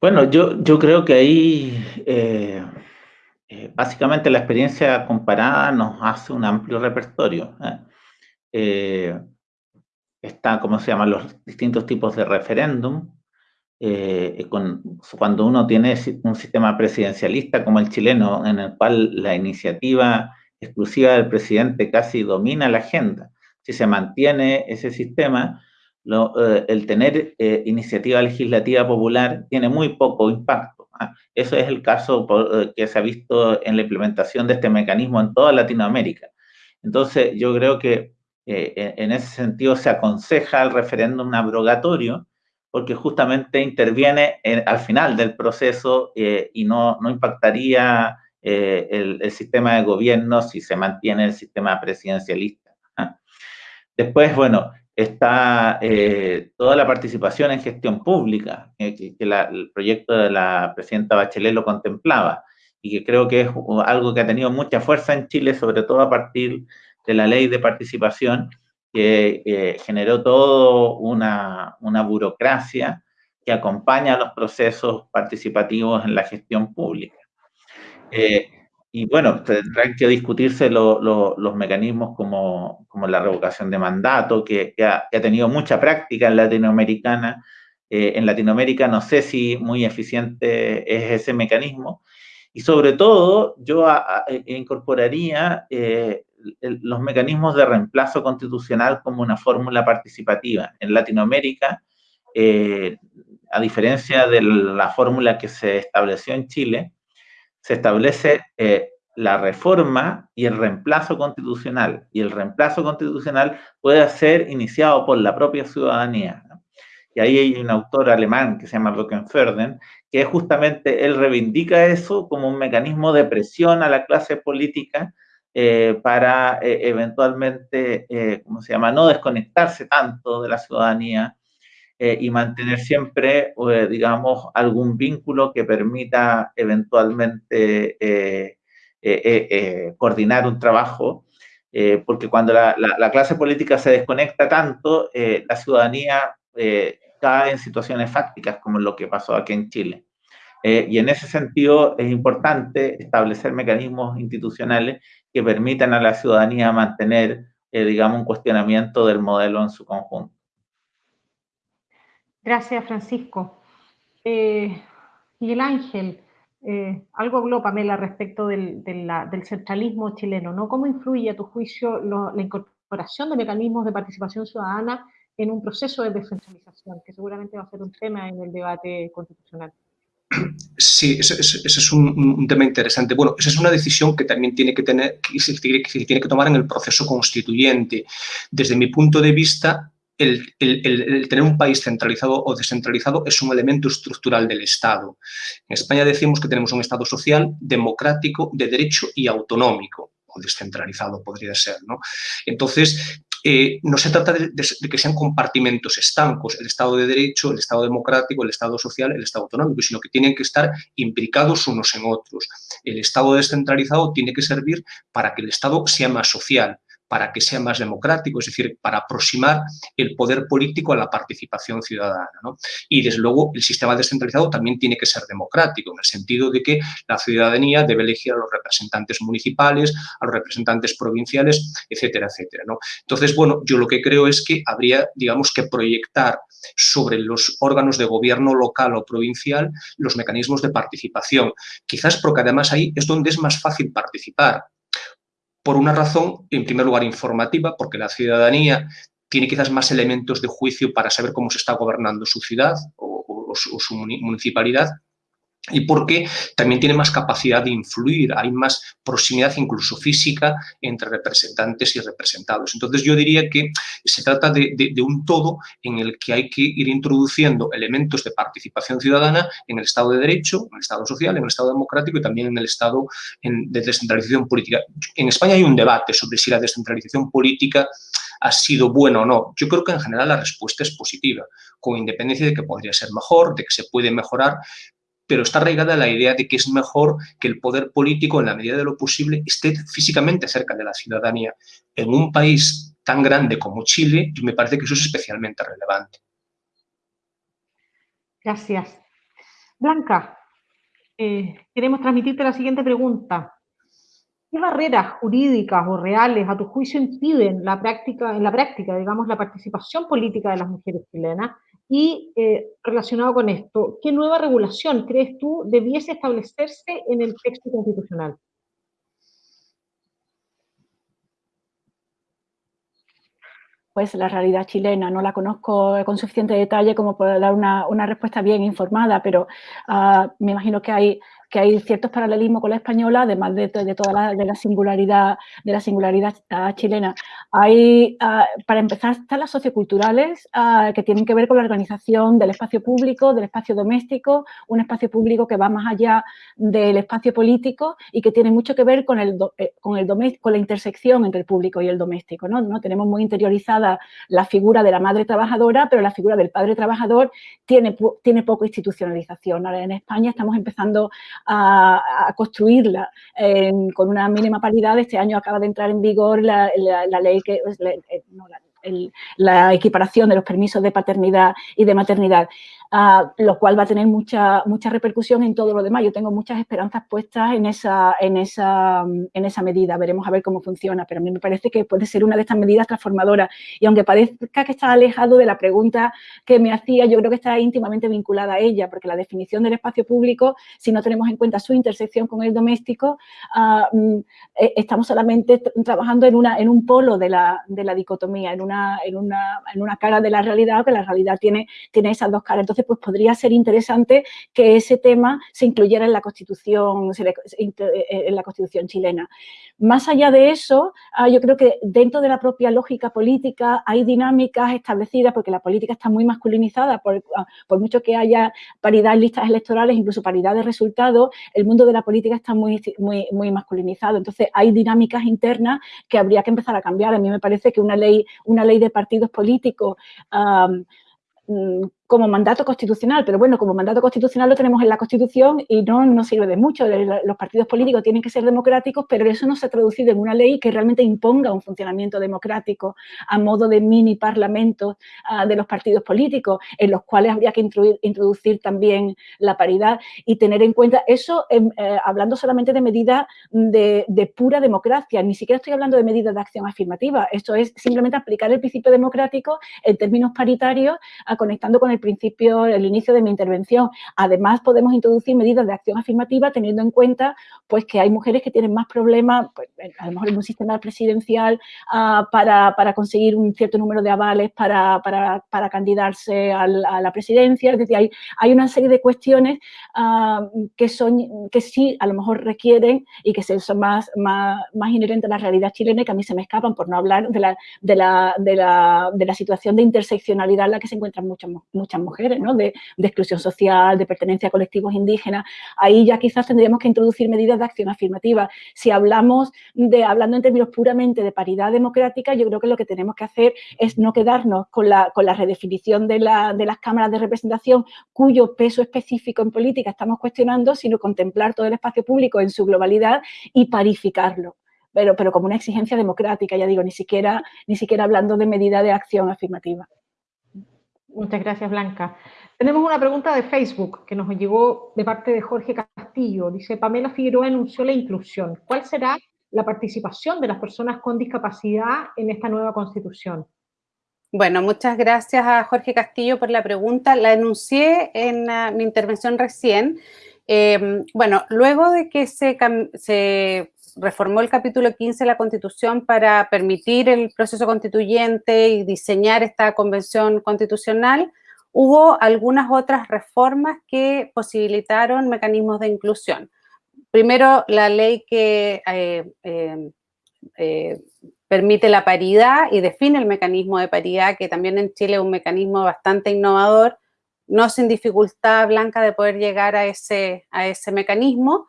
Bueno, yo, yo creo que ahí eh, eh, básicamente la experiencia comparada nos hace un amplio repertorio. ¿eh? Está, ¿cómo se llaman? Los distintos tipos de referéndum. Cuando uno tiene un sistema presidencialista como el chileno, en el cual la iniciativa exclusiva del presidente casi domina la agenda, si se mantiene ese sistema, el tener iniciativa legislativa popular tiene muy poco impacto. Eso es el caso eh, que se ha visto en la implementación de este mecanismo en toda Latinoamérica. Entonces, yo creo que eh, en ese sentido se aconseja el referéndum abrogatorio porque justamente interviene al final del proceso eh, y no, no impactaría el, el, sistema de gobierno si se mantiene el sistema presidencialista. ¿ah? Después, bueno, está eh, toda la participación en gestión pública, eh, que, el proyecto de la presidenta Bachelet lo contemplaba, y que creo que es algo que ha tenido mucha fuerza en Chile, sobre todo a partir de la ley de participación, que eh, generó todo una, una, burocracia que acompaña a los procesos participativos en la gestión pública. Y bueno, tendrán que discutirse los mecanismos como, como, la revocación de mandato, que, ha, tenido mucha práctica en Latinoamericana. Eh, en Latinoamérica no sé si muy eficiente es ese mecanismo. Y sobre todo, yo incorporaría eh, los mecanismos de reemplazo constitucional como una fórmula participativa. En Latinoamérica, eh, a diferencia de la fórmula que se estableció en Chile, se establece eh, la reforma y el reemplazo constitucional. Y el reemplazo constitucional puede ser iniciado por la propia ciudadanía. Y ahí hay un autor alemán que se llama Rockenferden, que justamente él reivindica eso como un mecanismo de presión a la clase política eh, para eh, eventualmente, ¿cómo se llama?, no desconectarse tanto de la ciudadanía eh, y mantener siempre, eh, digamos, algún vínculo que permita eventualmente eh, coordinar un trabajo, porque cuando la, la, clase política se desconecta tanto, la ciudadanía cae en situaciones fácticas, como lo que pasó aquí en Chile. y en ese sentido es importante establecer mecanismos institucionales que permitan a la ciudadanía mantener, digamos, un cuestionamiento del modelo en su conjunto. Gracias, Francisco. Eh, Miguel Ángel, eh, algo habló Pamela respecto del, centralismo chileno, ¿no? ¿Cómo influye a tu juicio la incorporación de mecanismos de participación ciudadana en un proceso de descentralización, que seguramente va a ser un tema en el debate constitucional? Sí, ese, es un, tema interesante. Bueno, esa es una decisión que también tiene que, tener, que se tiene que tomar en el proceso constituyente. Desde mi punto de vista, el, tener un país centralizado o descentralizado es un elemento estructural del Estado. En España decimos que tenemos un Estado social, democrático, de derecho y autonómico, o descentralizado podría ser. ¿no? Entonces, eh, no se trata de, que sean compartimentos estancos, el Estado de Derecho, el Estado democrático, el Estado social, el Estado autonómico, sino que tienen que estar imbricados unos en otros. El Estado descentralizado tiene que servir para que el Estado sea más social, para que sea más democrático, es decir, para aproximar el poder político a la participación ciudadana. Y, desde luego, el sistema descentralizado también tiene que ser democrático, en el sentido de que la ciudadanía debe elegir a los representantes municipales, a los representantes provinciales, etcétera, etcétera. Entonces, bueno, yo lo que creo es que habría, digamos, que proyectar sobre los órganos de gobierno local o provincial los mecanismos de participación. Quizás porque además ahí es donde es más fácil participar por una razón, en primer lugar, informativa, porque la ciudadanía tiene quizás más elementos de juicio para saber cómo se está gobernando su ciudad o, su municipalidad, y porque también tiene más capacidad de influir, hay más proximidad incluso física entre representantes y representados. Entonces yo diría que se trata de, un todo en el que hay que ir introduciendo elementos de participación ciudadana en el Estado de Derecho, en el Estado social, en el Estado democrático y también en el Estado de descentralización política. En España hay un debate sobre si la descentralización política ha sido buena o no. Yo creo que en general la respuesta es positiva, con independencia de que podría ser mejor, de que se puede mejorar, pero está arraigada la idea de que es mejor que el poder político, en la medida de lo posible, esté físicamente cerca de la ciudadanía. En un país tan grande como Chile, me parece que eso es especialmente relevante. Gracias. Blanca, eh, queremos transmitirte la siguiente pregunta. ¿Qué barreras jurídicas o reales, a tu juicio, impiden la práctica, en la práctica, digamos, la participación política de las mujeres chilenas y eh, relacionado con esto, ¿qué nueva regulación crees tú debiese establecerse en el texto constitucional? Pues la realidad chilena, no la conozco con suficiente detalle como para dar una, respuesta bien informada, pero uh, me imagino que hay que hay ciertos paralelismos con la española, además de, toda la, de la, singularidad, de la singularidad chilena. Hay, ah, para empezar, están las socioculturales ah, que tienen que ver con la organización del espacio público, del espacio doméstico, un espacio público que va más allá del espacio político y que tiene mucho que ver con, el, eh, con, el con la intersección entre el público y el doméstico. ¿no? ¿no? Tenemos muy interiorizada la figura de la madre trabajadora, pero la figura del padre trabajador tiene, tiene poca institucionalización. Ahora en España estamos empezando a, construirla con una mínima paridad. Este año acaba de entrar en vigor la, ley que... Eh, la equiparación de los permisos de paternidad y de maternidad lo cual va a tener mucha, mucha repercusión en todo lo demás. Yo tengo muchas esperanzas puestas en esa, en, esa, en esa medida, veremos a ver cómo funciona, pero a mí me parece que puede ser una de estas medidas transformadoras y aunque parezca que está alejado de la pregunta que me hacía, yo creo que está íntimamente vinculada a ella, porque la definición del espacio público, si no tenemos en cuenta su intersección con el doméstico, ah, mm, e, estamos solamente trabajando en, una, en un polo de la, de la dicotomía, en una, en, una, en una cara de la realidad, que la realidad tiene, tiene esas dos caras. Entonces, pues podría ser interesante que ese tema se incluyera en la Constitución, eh, en la Constitución chilena. Más allá de eso, ah, yo creo que dentro de la propia lógica política hay dinámicas establecidas, porque la política está muy masculinizada, por, ah, mucho que haya paridad en listas electorales, incluso paridad de resultados, el mundo de la política está muy, muy, muy masculinizado. Entonces, hay dinámicas internas que habría que empezar a cambiar. A mí me parece que una ley, una ley de partidos políticos mm, como mandato constitucional, pero bueno, como mandato constitucional lo tenemos en la Constitución y no nos sirve de mucho. Los partidos políticos tienen que ser democráticos, pero eso no se ha traducido en una ley que realmente imponga un funcionamiento democrático a modo de mini parlamentos ah, de los partidos políticos, en los cuales habría que introducir también la paridad y tener en cuenta eso, em, eh, hablando solamente de medidas de, pura democracia, ni siquiera estoy hablando de medidas de acción afirmativa, esto es simplemente aplicar el principio democrático en términos paritarios, ah, conectando con el principio, el inicio de mi intervención. Además, podemos introducir medidas de acción afirmativa teniendo en cuenta pues, que hay mujeres que tienen más problemas, pues, a lo mejor en un sistema presidencial, ah, para, para, conseguir un cierto número de avales para, para, para candidarse a la, presidencia. Es decir, hay, hay una serie de cuestiones ah, que, son, que sí a lo mejor requieren y que son más, más, más inherentes a la realidad chilena y que a mí se me escapan por no hablar de la, de la, de la, de la situación de interseccionalidad en la que se encuentran muchas, muchas muchas mujeres, ¿no? de, exclusión social, de pertenencia a colectivos indígenas. Ahí ya quizás tendríamos que introducir medidas de acción afirmativa. Si hablamos de, hablando en términos puramente de paridad democrática, yo creo que lo que tenemos que hacer es no quedarnos con la, con la redefinición de, de las cámaras de representación cuyo peso específico en política estamos cuestionando, sino contemplar todo el espacio público en su globalidad y parificarlo pero, pero como una exigencia democrática, ya digo, ni siquiera, ni siquiera hablando de medida de acción afirmativa. Muchas gracias, Blanca. Tenemos una pregunta de Facebook que nos llegó de parte de Jorge Castillo. Dice, Pamela Figueroa anunció la inclusión. ¿Cuál será la participación de las personas con discapacidad en esta nueva constitución? Bueno, muchas gracias a Jorge Castillo por la pregunta. La enuncié en ah, mi intervención recién. Em, bueno, luego de que se reformó el capítulo 15 de la Constitución para permitir el proceso constituyente y diseñar esta convención constitucional, hubo algunas otras reformas que posibilitaron mecanismos de inclusión. Primero, la ley que eh, eh, eh, permite la paridad y define el mecanismo de paridad, que también en Chile es un mecanismo bastante innovador, no sin dificultad blanca de poder llegar a ese, a ese mecanismo.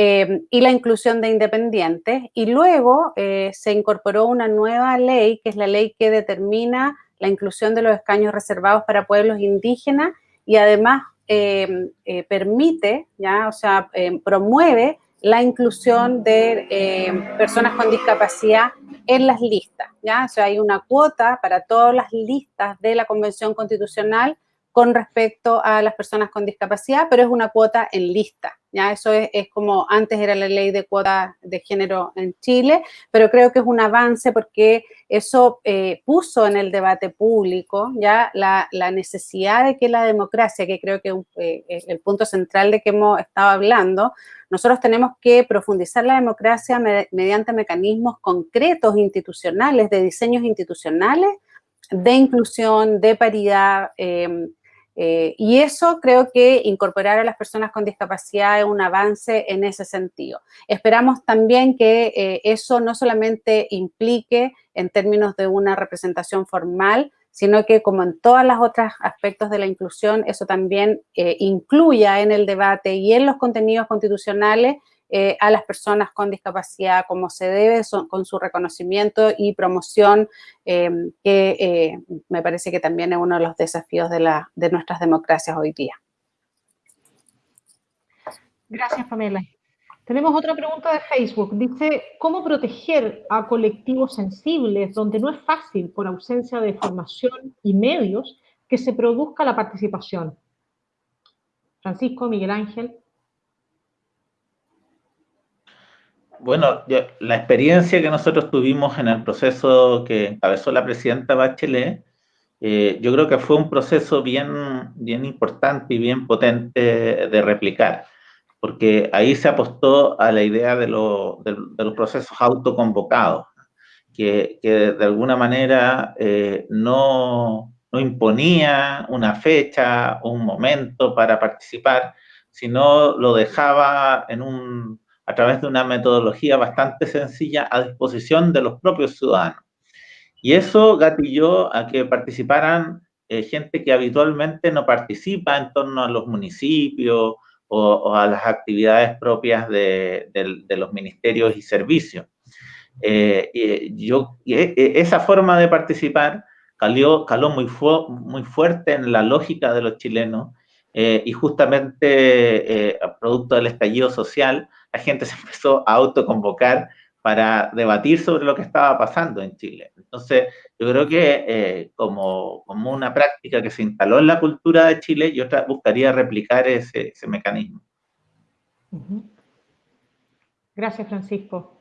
Em, y la inclusión de independientes. Y luego eh, se incorporó una nueva ley, que es la ley que determina la inclusión de los escaños reservados para pueblos indígenas y además em, eh, permite, ya, o sea, em, promueve la inclusión de personas con discapacidad en las listas, ¿ya? O sea, hay una cuota para todas las listas de la Convención Constitucional con respecto a las personas con discapacidad, pero es una cuota en lista, ¿ya? Eso es, como antes era la ley de cuota de género en Chile, pero creo que es un avance porque eso eh, puso en el debate público, ¿ya? La, necesidad de que la democracia, que creo que eh, es el punto central de que hemos estado hablando, nosotros tenemos que profundizar la democracia mediante mecanismos concretos institucionales, de diseños institucionales, de inclusión, de paridad, eh, eh, y eso creo que incorporar a las personas con discapacidad es un avance en ese sentido. Esperamos también que eh, eso no solamente implique en términos de una representación formal, sino que como en todos los otros aspectos de la inclusión, eso también eh, incluya en el debate y en los contenidos constitucionales eh, a las personas con discapacidad como se debe, con su reconocimiento y promoción, em, que eh, me parece que también es uno de los desafíos de, nuestras democracias hoy día. Gracias, Pamela. Tenemos otra pregunta de Facebook. Dice, ¿cómo proteger a colectivos sensibles donde no es fácil, por ausencia de formación y medios, que se produzca la participación? Francisco, Miguel Ángel. Bueno, la experiencia que nosotros tuvimos en el proceso que encabezó la presidenta Bachelet, eh, yo creo que fue un proceso bien, bien importante y bien potente de replicar, porque ahí se apostó a la idea de, los procesos autoconvocados, que, que de alguna manera eh, no, no imponía una fecha o un momento para participar, sino lo dejaba en un a través de una metodología bastante sencilla a disposición de los propios ciudadanos. Y eso gatilló a que participaran eh, gente que habitualmente no participa en torno a los municipios o, a las actividades propias de, los ministerios y servicios. Eh, y yo, e, e, esa forma de participar caló, caló muy, muy fuerte en la lógica de los chilenos eh, y justamente producto del estallido social la gente se empezó a autoconvocar para debatir sobre lo que estaba pasando en Chile. Entonces, yo creo que eh, como, como, una práctica que se instaló en la cultura de Chile, yo buscaría replicar ese, ese mecanismo. Gracias, Francisco.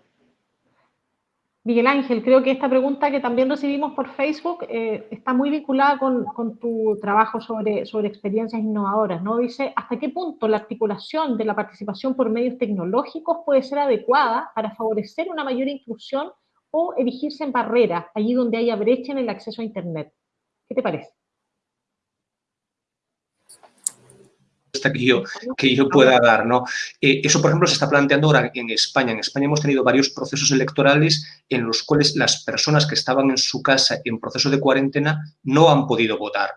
Miguel Ángel, creo que esta pregunta que también recibimos por Facebook eh, está muy vinculada con, tu trabajo sobre, experiencias innovadoras, ¿no? Dice, ¿hasta qué punto la articulación de la participación por medios tecnológicos puede ser adecuada para favorecer una mayor inclusión o erigirse en barreras allí donde haya brecha en el acceso a Internet? ¿Qué te parece? Que yo, que yo pueda dar. ¿no? Eh, eso, por ejemplo, se está planteando ahora en España. En España hemos tenido varios procesos electorales en los cuales las personas que estaban en su casa en proceso de cuarentena no han podido votar.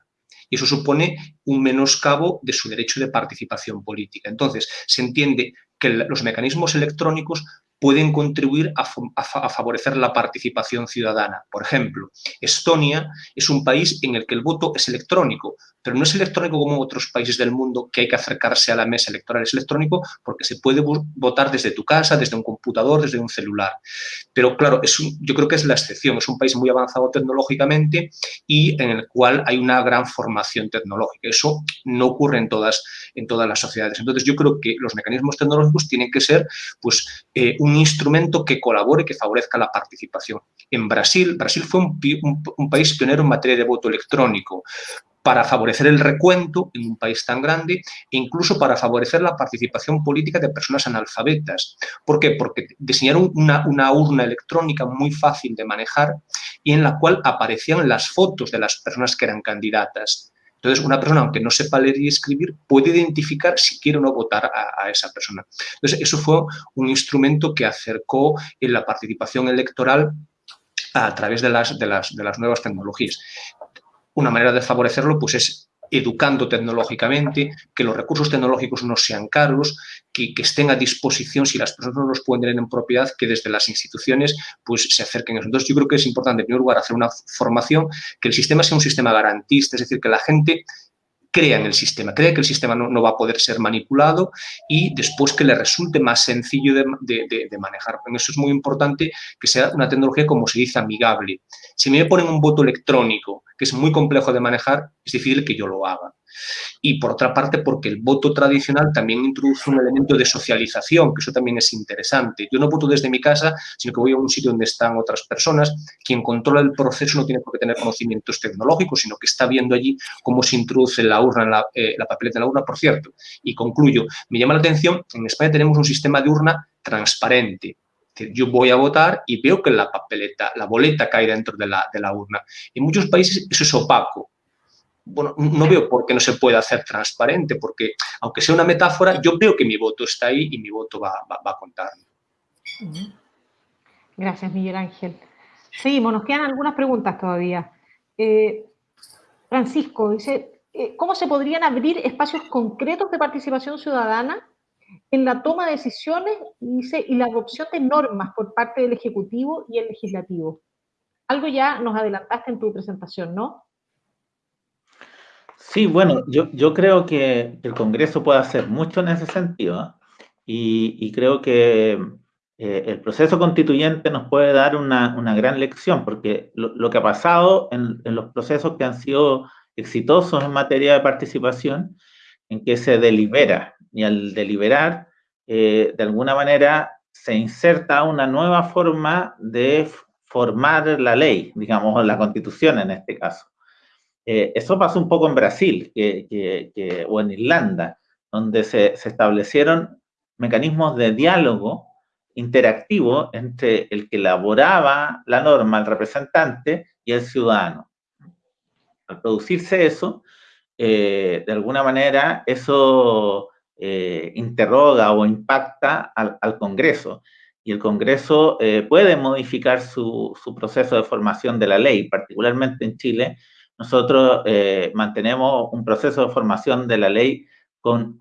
y eso supone un menoscabo de su derecho de participación política. Entonces, se entiende que los mecanismos electrónicos pueden contribuir a, favorecer la participación ciudadana. Por ejemplo, Estonia es un país en el que el voto es electrónico, pero no es electrónico como otros países del mundo que hay que acercarse a la mesa electoral. Es electrónico porque se puede votar desde tu casa, desde un computador, desde un celular. Pero claro, yo creo que es la excepción. Es un país muy avanzado tecnológicamente y en el cual hay una gran formación tecnológica. Eso no ocurre en todas, en todas las sociedades. Entonces yo creo que los mecanismos tecnológicos tienen que ser pues, eh, un instrumento que colabore, que favorezca la participación. En Brasil, Brasil fue un país pionero en materia de voto electrónico para favorecer el recuento en un país tan grande e incluso para favorecer la participación política de personas analfabetas. ¿Por qué? Porque diseñaron una, urna electrónica muy fácil de manejar y en la cual aparecían las fotos de las personas que eran candidatas. Entonces, una persona, aunque no sepa leer y escribir, puede identificar si quiere o no votar a, esa persona. Entonces, eso fue un instrumento que acercó la participación electoral a través de las nuevas tecnologías. Una manera de favorecerlo pues, es educando tecnológicamente, que los recursos tecnológicos no sean caros, que, estén a disposición si las personas no los pueden tener en propiedad, que desde las instituciones pues, se acerquen a eso. Entonces yo creo que es importante en primer lugar hacer una formación, que el sistema sea un sistema garantista, es decir, que la gente crea en el sistema, cree que el sistema no, va a poder ser manipulado y después que le resulte más sencillo de, de, manejar. En eso es muy importante que sea una tecnología, como se dice, amigable. Si me ponen un voto electrónico, que es muy complejo de manejar, es difícil que yo lo haga y por otra parte porque el voto tradicional también introduce un elemento de socialización, que eso también es interesante. Yo no voto desde mi casa, sino que voy a un sitio donde están otras personas. Quien controla el proceso no tiene por qué tener conocimientos tecnológicos, sino que está viendo allí cómo se introduce la urna, la, eh, la papeleta en la urna, por cierto. Y concluyo, me llama la atención, en España tenemos un sistema de urna transparente, yo voy a votar y veo que la papeleta, la boleta cae dentro de la, de la urna. En muchos países eso es opaco bueno, no veo por qué no se puede hacer transparente, porque aunque sea una metáfora, yo veo que mi voto está ahí y mi voto va, a contar. Gracias, Miguel Ángel. Seguimos, nos quedan algunas preguntas todavía. Eh, Francisco dice, eh, ¿cómo se podrían abrir espacios concretos de participación ciudadana en la toma de decisiones dice, y la adopción de normas por parte del Ejecutivo y el Legislativo? Algo ya nos adelantaste en tu presentación, ¿no? Sí, bueno, yo, yo creo que el Congreso puede hacer mucho en ese sentido y, creo que eh, el proceso constituyente nos puede dar una, una gran lección, porque lo, que ha pasado en, en, los procesos que han sido exitosos en materia de participación, en que se delibera, y al deliberar, eh, de alguna manera se inserta una nueva forma de formar la ley, digamos, la constitución en este caso. Eh, eso pasó un poco en Brasil o en Irlanda, donde se, establecieron mecanismos de diálogo interactivo entre el que elaboraba la norma, el representante, y el ciudadano. Al producirse eso, eh, de alguna manera, eso eh, interroga o impacta al, Congreso. Y el Congreso puede modificar su, proceso de formación de la ley, particularmente en Chile, nosotros eh, mantenemos un proceso de formación de la ley con,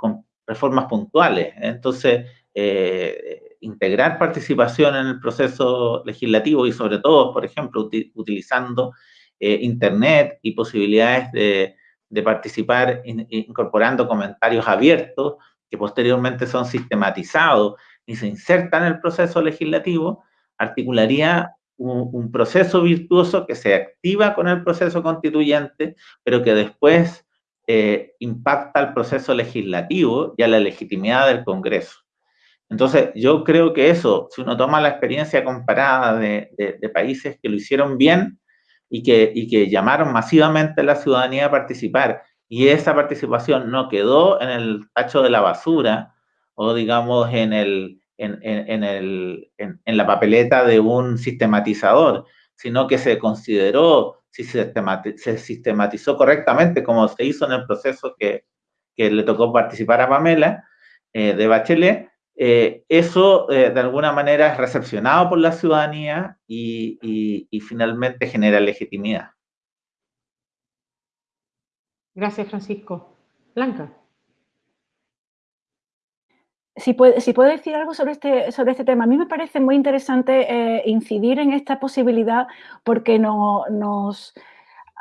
reformas puntuales. Entonces, eh, integrar participación en el proceso legislativo y sobre todo, por ejemplo, utilizando eh, Internet y posibilidades de, participar incorporando comentarios abiertos que posteriormente son sistematizados y se insertan en el proceso legislativo, articularía un, proceso virtuoso que se activa con el proceso constituyente, pero que después eh, impacta al proceso legislativo y a la legitimidad del Congreso. Entonces, yo creo que eso, si uno toma la experiencia comparada de, países que lo hicieron bien y que, y que llamaron masivamente a la ciudadanía a participar, y esa participación no quedó en el tacho de la basura o, digamos, en el, en, el, en, la papeleta de un sistematizador, sino que se consideró, si se, sistematizó correctamente, como se hizo en el proceso que, que le tocó participar a Pamela eh, de Bachelet, eh, eso eh, de alguna manera es recepcionado por la ciudadanía y, y finalmente genera legitimidad. Gracias, Francisco. Blanca. Si puedo, si puedo, decir algo sobre este, sobre este tema, a mí me parece muy interesante eh, incidir en esta posibilidad porque no, nos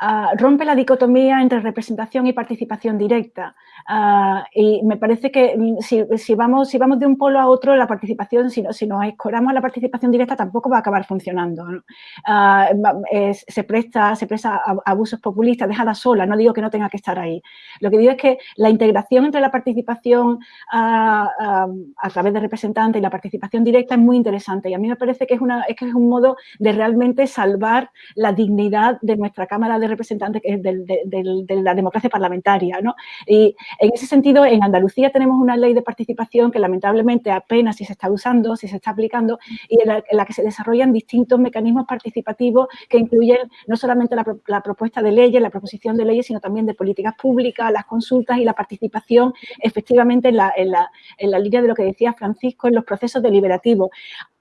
uh, rompe la dicotomía entre representación y participación directa. Uh, y me parece que mm, si, si, vamos, si vamos de un polo a otro, la participación, si, no, si nos escoramos a la participación directa, tampoco va a acabar funcionando. ¿no? Uh, es, se presta, se presta a, a abusos populistas, dejada sola, no digo que no tenga que estar ahí. Lo que digo es que la integración entre la participación a través de representantes y la participación directa es muy interesante y a mí me parece que es, una, es que es un modo de realmente salvar la dignidad de nuestra Cámara de Representantes, de, la democracia parlamentaria. ¿no? Y en ese sentido, en Andalucía tenemos una ley de participación que lamentablemente apenas si se está usando, si se está aplicando, y en la, en la que se desarrollan distintos mecanismos participativos que incluyen no solamente la, la, propuesta de leyes, la proposición de leyes, sino también de políticas públicas, las consultas y la participación efectivamente en la, en la, en la línea de lo que decía Francisco, en los procesos deliberativos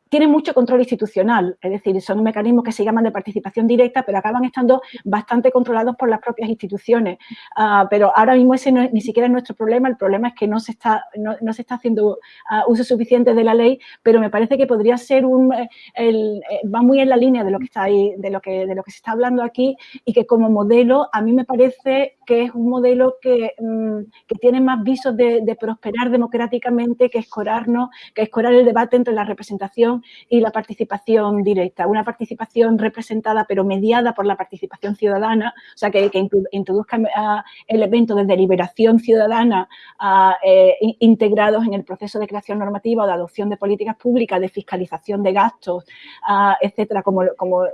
tienen mucho control institucional, es decir, son mecanismos que se llaman de participación directa, pero acaban estando bastante controlados por las propias instituciones. Uh, pero ahora mismo ese no, ni siquiera es nuestro problema, el problema es que no se está, no, no se está haciendo uh, uso suficiente de la ley, pero me parece que podría ser un, el, eh, va muy en la línea de lo que está ahí, de lo que, de lo que se está hablando aquí y que como modelo a mí me parece que es un modelo que, um, que tiene más visos de, de prosperar democráticamente que escorarnos, que escorar el debate entre la representación y la participación directa, una participación representada pero mediada por la participación ciudadana, o sea, que, que introduzca uh, elementos de deliberación ciudadana uh, eh, integrados en el proceso de creación normativa o de adopción de políticas públicas, de fiscalización de gastos, uh, etcétera, como, como,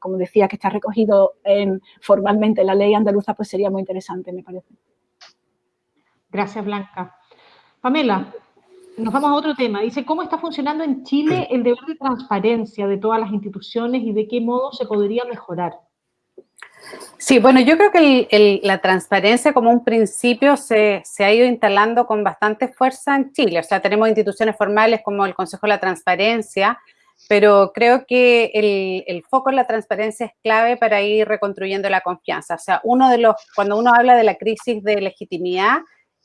como decía, que está recogido en, formalmente en la ley andaluza, pues sería muy interesante, me parece. Gracias, Blanca. Pamela, nos vamos a otro tema. Dice, ¿cómo está funcionando en Chile [CLEARS THROAT] el deber de transparencia de todas las instituciones y de qué modo se podría mejorar? Sí, bueno, yo creo que el, el, la transparencia como un principio se, se, ha ido instalando con bastante fuerza en Chile. O sea, tenemos instituciones formales como el Consejo de la Transparencia, pero creo que el, el foco en la transparencia es clave para ir reconstruyendo la confianza. O sea, uno de los, cuando uno habla de la crisis de legitimidad,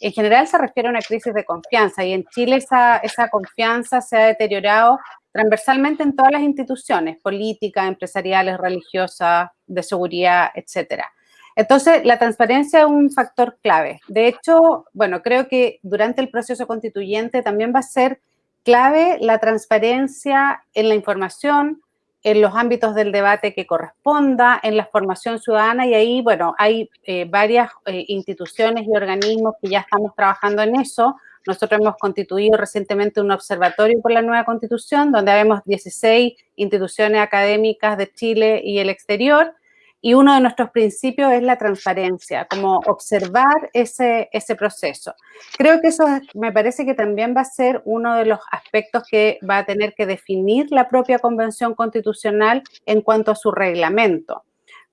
en general se refiere a una crisis de confianza y en Chile esa, esa confianza se ha deteriorado transversalmente en todas las instituciones, políticas, empresariales, religiosas, de seguridad, etcétera. Entonces, la transparencia es un factor clave. De hecho, bueno, creo que durante el proceso constituyente también va a ser clave la transparencia en la información, en los ámbitos del debate que corresponda, en la formación ciudadana y ahí, bueno, hay eh, varias eh, instituciones y organismos que ya estamos trabajando en eso. Nosotros hemos constituido recientemente un observatorio por la nueva constitución, donde vemos 16 instituciones académicas de Chile y el exterior, y uno de nuestros principios es la transparencia, como observar ese, ese proceso. Creo que eso me parece que también va a ser uno de los aspectos que va a tener que definir la propia Convención Constitucional en cuanto a su reglamento.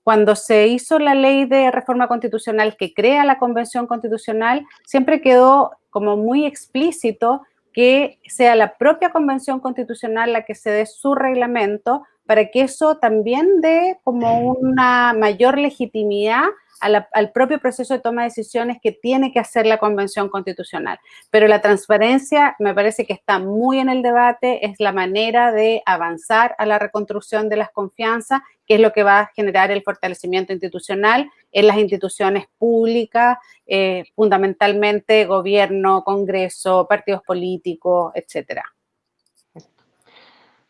Cuando se hizo la ley de reforma constitucional que crea la Convención Constitucional, siempre quedó como muy explícito que sea la propia Convención Constitucional la que se dé su reglamento para que eso también dé como una mayor legitimidad la, al propio proceso de toma de decisiones que tiene que hacer la Convención Constitucional. Pero la transparencia me parece que está muy en el debate, es la manera de avanzar a la reconstrucción de las confianzas, que es lo que va a generar el fortalecimiento institucional en las instituciones públicas, eh, fundamentalmente gobierno, congreso, partidos políticos, etcétera.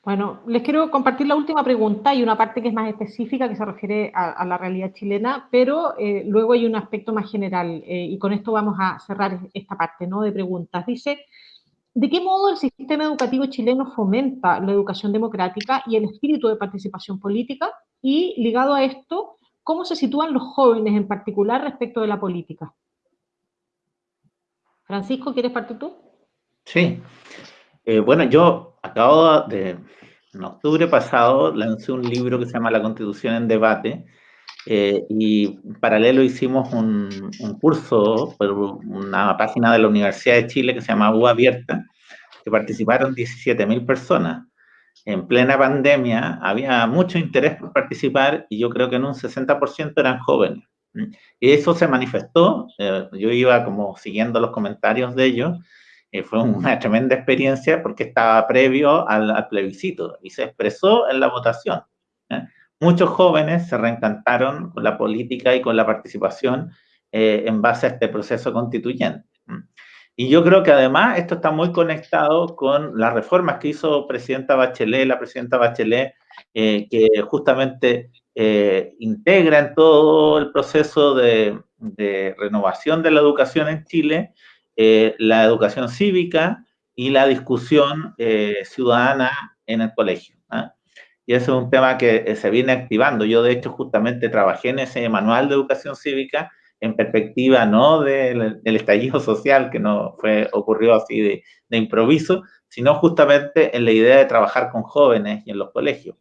Bueno, les quiero compartir la última pregunta y una parte que es más específica que se refiere a, la realidad chilena, pero eh, luego hay un aspecto más general eh, y con esto vamos a cerrar esta parte ¿no? de preguntas. Dice, ¿de qué modo el sistema educativo chileno fomenta la educación democrática y el espíritu de participación política? Y ligado a esto, ¿cómo se sitúan los jóvenes en particular respecto de la política? Francisco, ¿quieres partir tú? Sí. Eh, bueno, yo acabo de, en octubre pasado, lancé un libro que se llama La Constitución en Debate, eh, y en paralelo hicimos un, un, curso por una página de la Universidad de Chile que se llama U Abierta, que participaron 17.000 personas. En plena pandemia había mucho interés por participar y yo creo que en un 60% eran jóvenes. Y eso se manifestó, eh, yo iba como siguiendo los comentarios de ellos, eh, fue una [LAUGHS] tremenda experiencia porque estaba previo al, plebiscito y se expresó en la votación. ¿eh? Muchos jóvenes se reencantaron con la política y con la participación en base a este proceso constituyente. Y yo creo que además esto está muy conectado con las reformas que hizo presidenta Bachelet, la presidenta Bachelet, que justamente eh, integra en todo el proceso de, renovación de la educación en Chile eh, la educación cívica y la discusión eh, ciudadana en el colegio. ¿ah? Y ese es un tema que se viene activando. Yo, de hecho, justamente trabajé en ese manual de educación cívica en perspectiva no del, estallido social, que no fue, ocurrió así de, improviso, sino justamente en la idea de trabajar con jóvenes y en los colegios.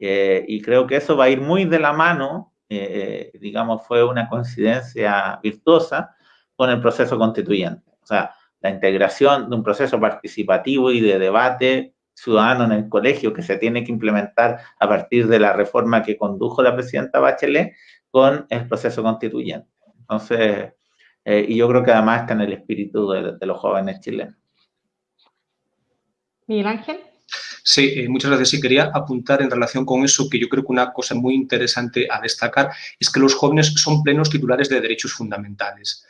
Eh, y creo que eso va a ir muy de la mano, eh, eh, digamos, fue una coincidencia virtuosa con el proceso constituyente. O sea, la integración de un proceso participativo y de debate ciudadano en el colegio que se tiene que implementar a partir de la reforma que condujo la presidenta Bachelet con el proceso constituyente. Entonces, y yo creo que además está en el espíritu de, de los jóvenes chilenos. Miguel Ángel. Sí, eh, muchas gracias. Sí, quería apuntar en relación con eso que yo creo que una cosa muy interesante a destacar es que los jóvenes son plenos titulares de derechos fundamentales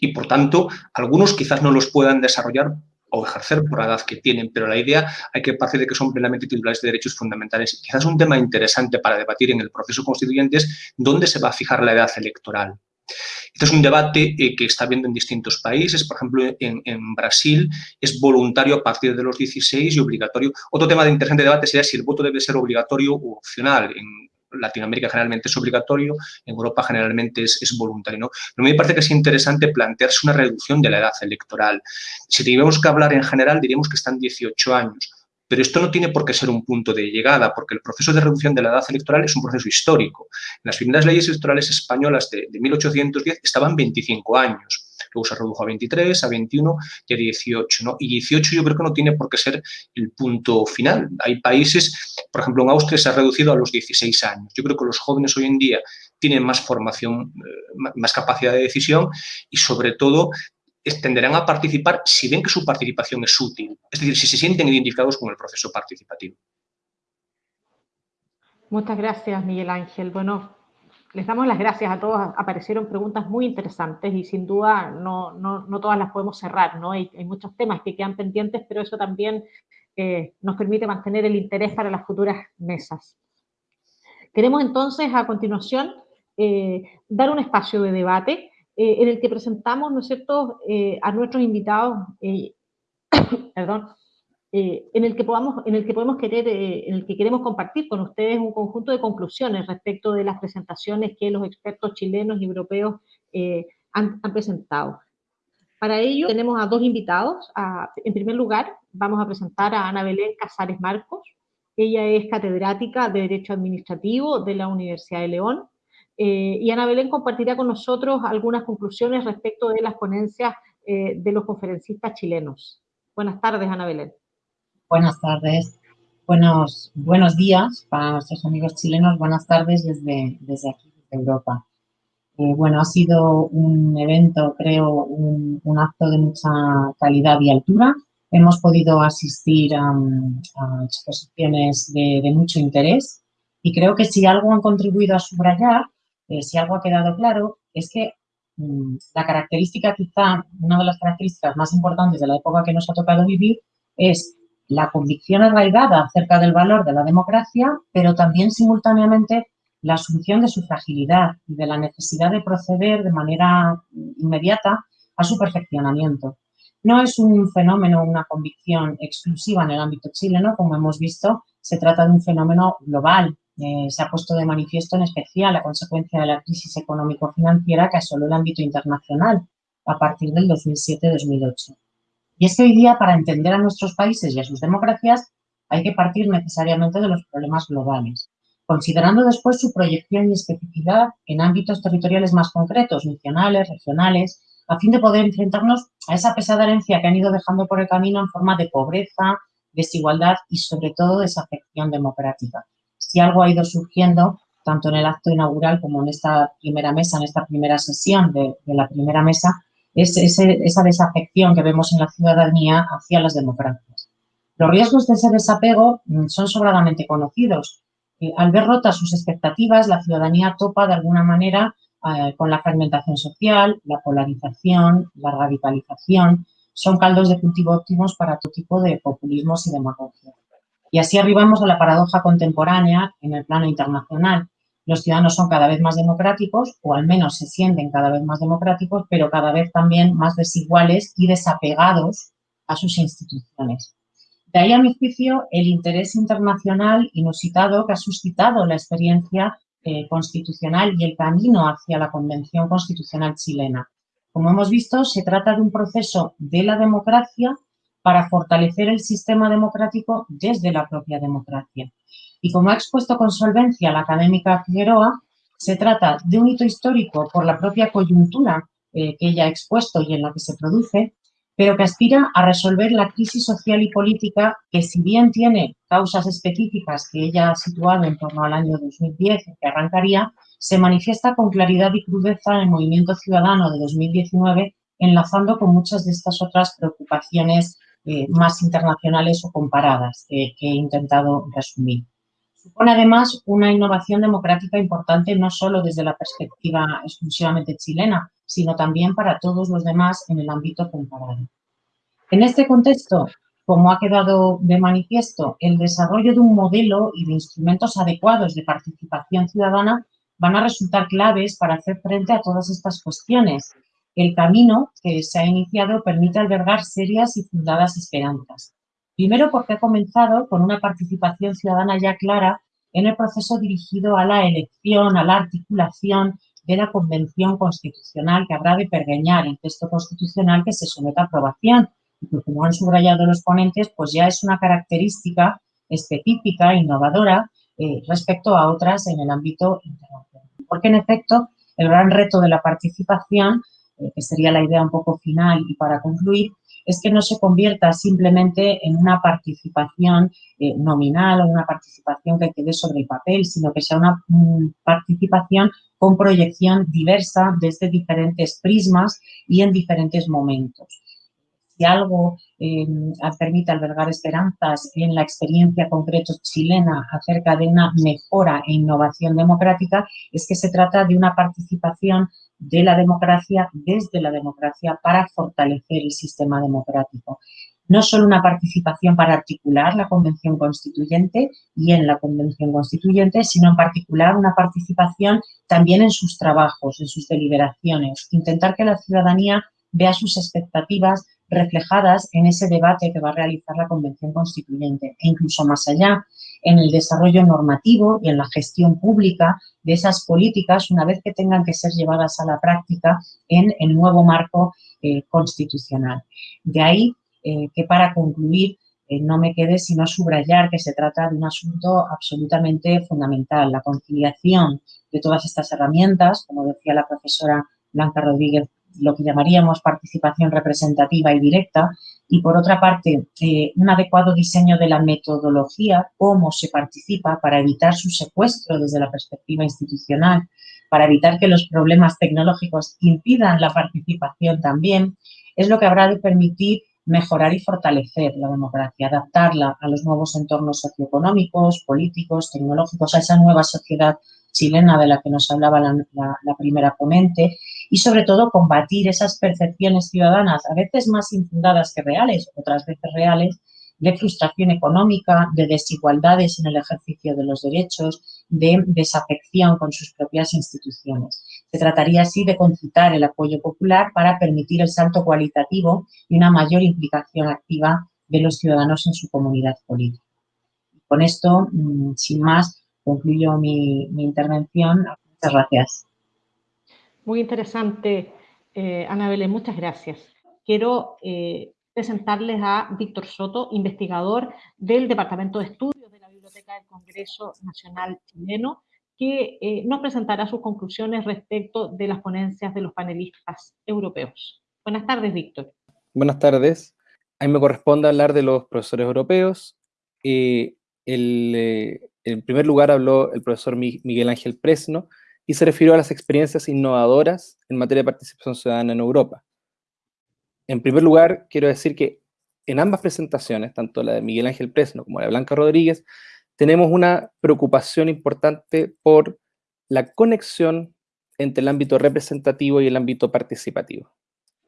y, por tanto, algunos quizás no los puedan desarrollar o ejercer por la edad que tienen, pero la idea hay que partir de que son plenamente titulares de derechos fundamentales. Quizás un tema interesante para debatir en el proceso constituyente es dónde se va a fijar la edad electoral. Este es un debate eh, que está habiendo en distintos países. Por ejemplo, en, Brasil es voluntario a partir de los 16 y obligatorio. Otro tema de interesante debate sería si el voto debe ser obligatorio o opcional. Latinoamérica generalmente es obligatorio, en Europa generalmente es, es voluntario. ¿no? Pero me parece que es interesante plantearse una reducción de la edad electoral. Si tuviéramos que hablar en general, diríamos que están 18 años pero esto no tiene por qué ser un punto de llegada, porque el proceso de reducción de la edad electoral es un proceso histórico. Las primeras leyes electorales españolas de, 1810 estaban 25 años. Luego se redujo a 23, a 21 y a 18. ¿no? Y 18 yo creo que no tiene por qué ser el punto final. Hay países, por ejemplo, en Austria se ha reducido a los 16 años. Yo creo que los jóvenes hoy en día tienen más formación, eh, más capacidad de decisión y sobre todo tenderán a participar si ven que su participación es útil, es decir, si se sienten identificados con el proceso participativo. Muchas gracias, Miguel Ángel. Bueno, les damos las gracias a todos. Aparecieron preguntas muy interesantes y sin duda no, no, todas las podemos cerrar, ¿no? Hay, muchos temas que quedan pendientes, pero eso también eh, nos permite mantener el interés para las futuras mesas. Queremos entonces, a continuación, eh, dar un espacio de debate eh, en el que presentamos, ¿no es cierto?, a nuestros invitados, [COUGHS] eh, en el que podamos, en el que podemos querer, en el que queremos compartir con ustedes un conjunto de conclusiones respecto de las presentaciones que los expertos chilenos y europeos han, han, presentado. Para ello tenemos a dos invitados. en primer lugar, vamos a presentar a Ana Belén Casares Marcos. Ella es catedrática de Derecho Administrativo de la Universidad de León eh, y Ana Belén compartirá con nosotros algunas conclusiones respecto de las ponencias eh, de los conferencistas chilenos. Buenas tardes, Ana Belén. Buenas tardes. Buenos, buenos días para nuestros amigos chilenos. Buenas tardes desde, desde aquí, desde Europa. Eh, bueno, ha sido un evento, creo, un, acto de mucha calidad y altura. Hemos podido asistir a, exposiciones de, mucho interés y creo que si algo han contribuido a subrayar eh, si algo ha quedado claro, es que mm, la característica quizá, una de las características más importantes de la época que nos ha tocado vivir es la convicción arraigada acerca del valor de la democracia, pero también simultáneamente la asunción de su fragilidad y de la necesidad de proceder de manera inmediata a su perfeccionamiento. No es un fenómeno, una convicción exclusiva en el ámbito chileno, como hemos visto, se trata de un fenómeno global eh, se ha puesto de manifiesto en especial a consecuencia de la crisis económico-financiera que asoló el ámbito internacional a partir del 2007-2008. Y es que hoy día, para entender a nuestros países y a sus democracias, hay que partir necesariamente de los problemas globales, considerando después su proyección y especificidad en ámbitos territoriales más concretos, nacionales, regionales, a fin de poder enfrentarnos a esa pesada herencia que han ido dejando por el camino en forma de pobreza, desigualdad y sobre todo desafección democrática. Si algo ha ido surgiendo tanto en el acto inaugural como en esta primera mesa, en esta primera sesión de, la primera mesa, es esa desafección que vemos en la ciudadanía hacia las democracias. Los riesgos de ese desapego mm, son sobradamente conocidos. Eh, al ver rotas sus expectativas, la ciudadanía topa de alguna manera eh, con la fragmentación social, la polarización, la radicalización, son caldos de cultivo óptimos para todo tipo de populismos y demagogia. Y así arribamos a la paradoja contemporánea en el plano internacional. Los ciudadanos son cada vez más democráticos, o al menos se sienten cada vez más democráticos, pero cada vez también más desiguales y desapegados a sus instituciones. De ahí, a mi juicio, el interés internacional inusitado que ha suscitado la experiencia eh, constitucional y el camino hacia la Convención Constitucional chilena. Como hemos visto, se trata de un proceso de la democracia para fortalecer el sistema democrático desde la propia democracia. Y como ha expuesto con solvencia la académica Figueroa, se trata de un hito histórico por la propia coyuntura eh, que ella ha expuesto y en la que se produce, pero que aspira a resolver la crisis social y política que si bien tiene causas específicas que ella ha situado en torno al año 2010, que arrancaría, se manifiesta con claridad y crudeza en el movimiento ciudadano de 2019, enlazando con muchas de estas otras preocupaciones eh, más internacionales o comparadas que, he intentado resumir. Supone además una innovación democrática importante no solo desde la perspectiva exclusivamente chilena, sino también para todos los demás en el ámbito comparado. En este contexto, como ha quedado de manifiesto, el desarrollo de un modelo y de instrumentos adecuados de participación ciudadana van a resultar claves para hacer frente a todas estas cuestiones. El camino que se ha iniciado permite albergar serias y fundadas esperanzas. Primero porque ha comenzado con una participación ciudadana ya clara en el proceso dirigido a la elección, a la articulación de la Convención Constitucional que habrá de pergeñar el texto constitucional que se somete a aprobación. Y como han subrayado los ponentes, pues ya es una característica específica, innovadora, eh, respecto a otras en el ámbito internacional. Porque, en efecto, el gran reto de la participación, eh, que sería la idea un poco final y para concluir, es que no se convierta simplemente en una participación eh, nominal o una participación que quede sobre el papel, sino que sea una mm, participación con proyección diversa desde diferentes prismas y en diferentes momentos si algo eh, permite albergar esperanzas en la experiencia concreta chilena acerca de una mejora e innovación democrática, es que se trata de una participación de la democracia desde la democracia para fortalecer el sistema democrático. No solo una participación para articular la Convención Constituyente y en la Convención Constituyente, sino en particular una participación también en sus trabajos, en sus deliberaciones. Intentar que la ciudadanía vea sus expectativas reflejadas en ese debate que va a realizar la Convención Constituyente e incluso más allá, en el desarrollo normativo y en la gestión pública de esas políticas una vez que tengan que ser llevadas a la práctica en el nuevo marco eh, constitucional. De ahí eh, que para concluir eh, no me quede sino subrayar que se trata de un asunto absolutamente fundamental, la conciliación de todas estas herramientas, como decía la profesora Blanca Rodríguez lo que llamaríamos participación representativa y directa, y por otra parte, eh, un adecuado diseño de la metodología, cómo se participa para evitar su secuestro desde la perspectiva institucional, para evitar que los problemas tecnológicos impidan la participación también, es lo que habrá de permitir mejorar y fortalecer la democracia, adaptarla a los nuevos entornos socioeconómicos, políticos, tecnológicos, a esa nueva sociedad chilena de la que nos hablaba la, primera ponente y sobre todo combatir esas percepciones ciudadanas, a veces más infundadas que reales, otras veces reales, de frustración económica, de desigualdades en el ejercicio de los derechos, de desafección con sus propias instituciones. Se trataría así de concitar el apoyo popular para permitir el salto cualitativo y una mayor implicación activa de los ciudadanos en su comunidad política. Con esto, mm, sin más, concluyo mi, intervención. Muchas gracias. Muy interesante, eh, Ana muchas gracias. Quiero eh, presentarles a Víctor Soto, investigador del Departamento de Estudios de la Biblioteca del Congreso Nacional Chileno, que eh, nos presentará sus conclusiones respecto de las ponencias de los panelistas europeos. Buenas tardes, Víctor. Buenas tardes. A mí me corresponde hablar de los profesores europeos. el, en primer lugar habló el profesor Miguel Ángel Presno y se refirió a las experiencias innovadoras en materia de participación ciudadana en Europa. En primer lugar, quiero decir que en ambas presentaciones, tanto la de Miguel Ángel Presno como la de Blanca Rodríguez, tenemos una preocupación importante por la conexión entre el ámbito representativo y el ámbito participativo.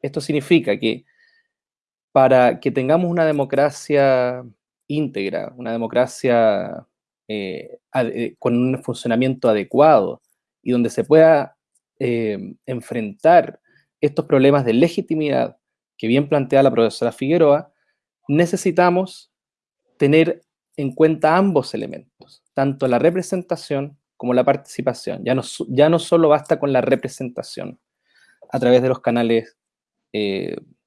Esto significa que para que tengamos una democracia íntegra, una democracia eh, eh, con un funcionamiento adecuado y donde se pueda eh, enfrentar estos problemas de legitimidad que bien plantea la profesora Figueroa, necesitamos tener en cuenta ambos elementos, tanto la representación como la participación. Ya no, ya no solo basta con la representación a través de los canales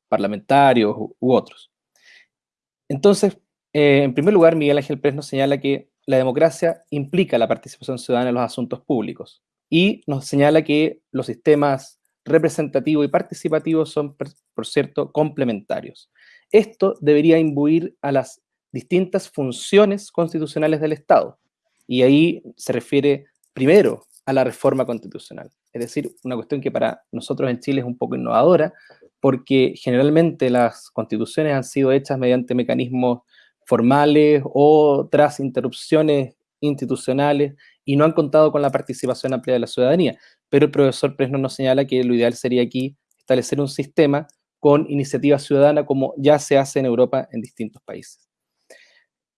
parlamentarios u, otros. Entonces, en primer lugar, Miguel Ángel Pérez nos señala que la democracia implica la participación ciudadana en los asuntos públicos y nos señala que los sistemas representativo y participativo son, por cierto, complementarios. Esto debería imbuir a las distintas funciones constitucionales del Estado. Y ahí se refiere primero a la reforma constitucional. Es decir, una cuestión que para nosotros en Chile es un poco innovadora, porque generalmente las constituciones han sido hechas mediante mecanismos formales o tras interrupciones institucionales y no han contado con la participación amplia de la ciudadanía. Pero el profesor Presno nos señala que lo ideal sería aquí establecer un sistema con iniciativa ciudadana como ya se hace en Europa en distintos países.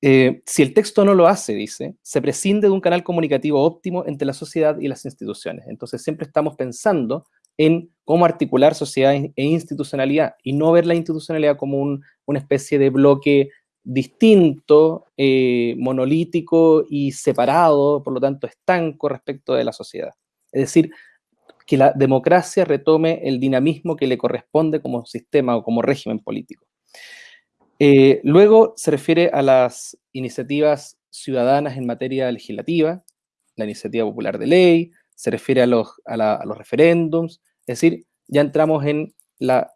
Eh, si el texto no lo hace, dice, se prescinde de un canal comunicativo óptimo entre la sociedad y las instituciones. Entonces siempre estamos pensando en cómo articular sociedad e institucionalidad y no ver la institucionalidad como una especie de bloque distinto, eh, monolítico y separado, por lo tanto estanco respecto de la sociedad. Es decir, que la democracia retome el dinamismo que le corresponde como sistema o como régimen político. Eh, luego se refiere a las iniciativas ciudadanas en materia legislativa, la iniciativa popular de ley, se refiere a los, a los referéndums, es decir, ya entramos en la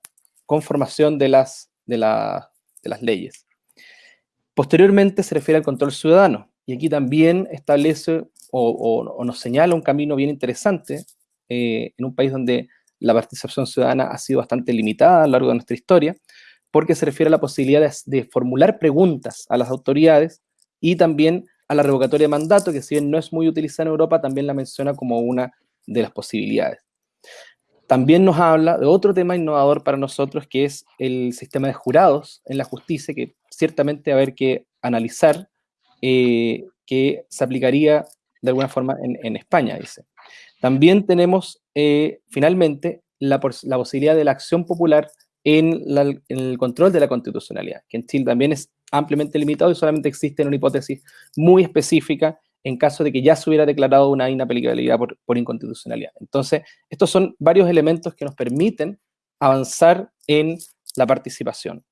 conformación de las, de, de las leyes. Posteriormente se refiere al control ciudadano, y aquí también establece o, nos señala un camino bien interesante eh, en un país donde la participación ciudadana ha sido bastante limitada a lo largo de nuestra historia, porque se refiere a la posibilidad de, formular preguntas a las autoridades y también a la revocatoria de mandato, que si bien no es muy utilizada en Europa, también la menciona como una de las posibilidades. También nos habla de otro tema innovador para nosotros, que es el sistema de jurados en la justicia, que ciertamente a haber que analizar eh, que se aplicaría de alguna forma en, España, dice. También tenemos eh, finalmente la, posibilidad de la acción popular en, el control de la constitucionalidad, que en Chile también es ampliamente limitado y solamente existe en una hipótesis muy específica en caso de que ya se hubiera declarado una inaplicabilidad por, por inconstitucionalidad. Entonces, estos son varios elementos que nos permiten avanzar en la participación.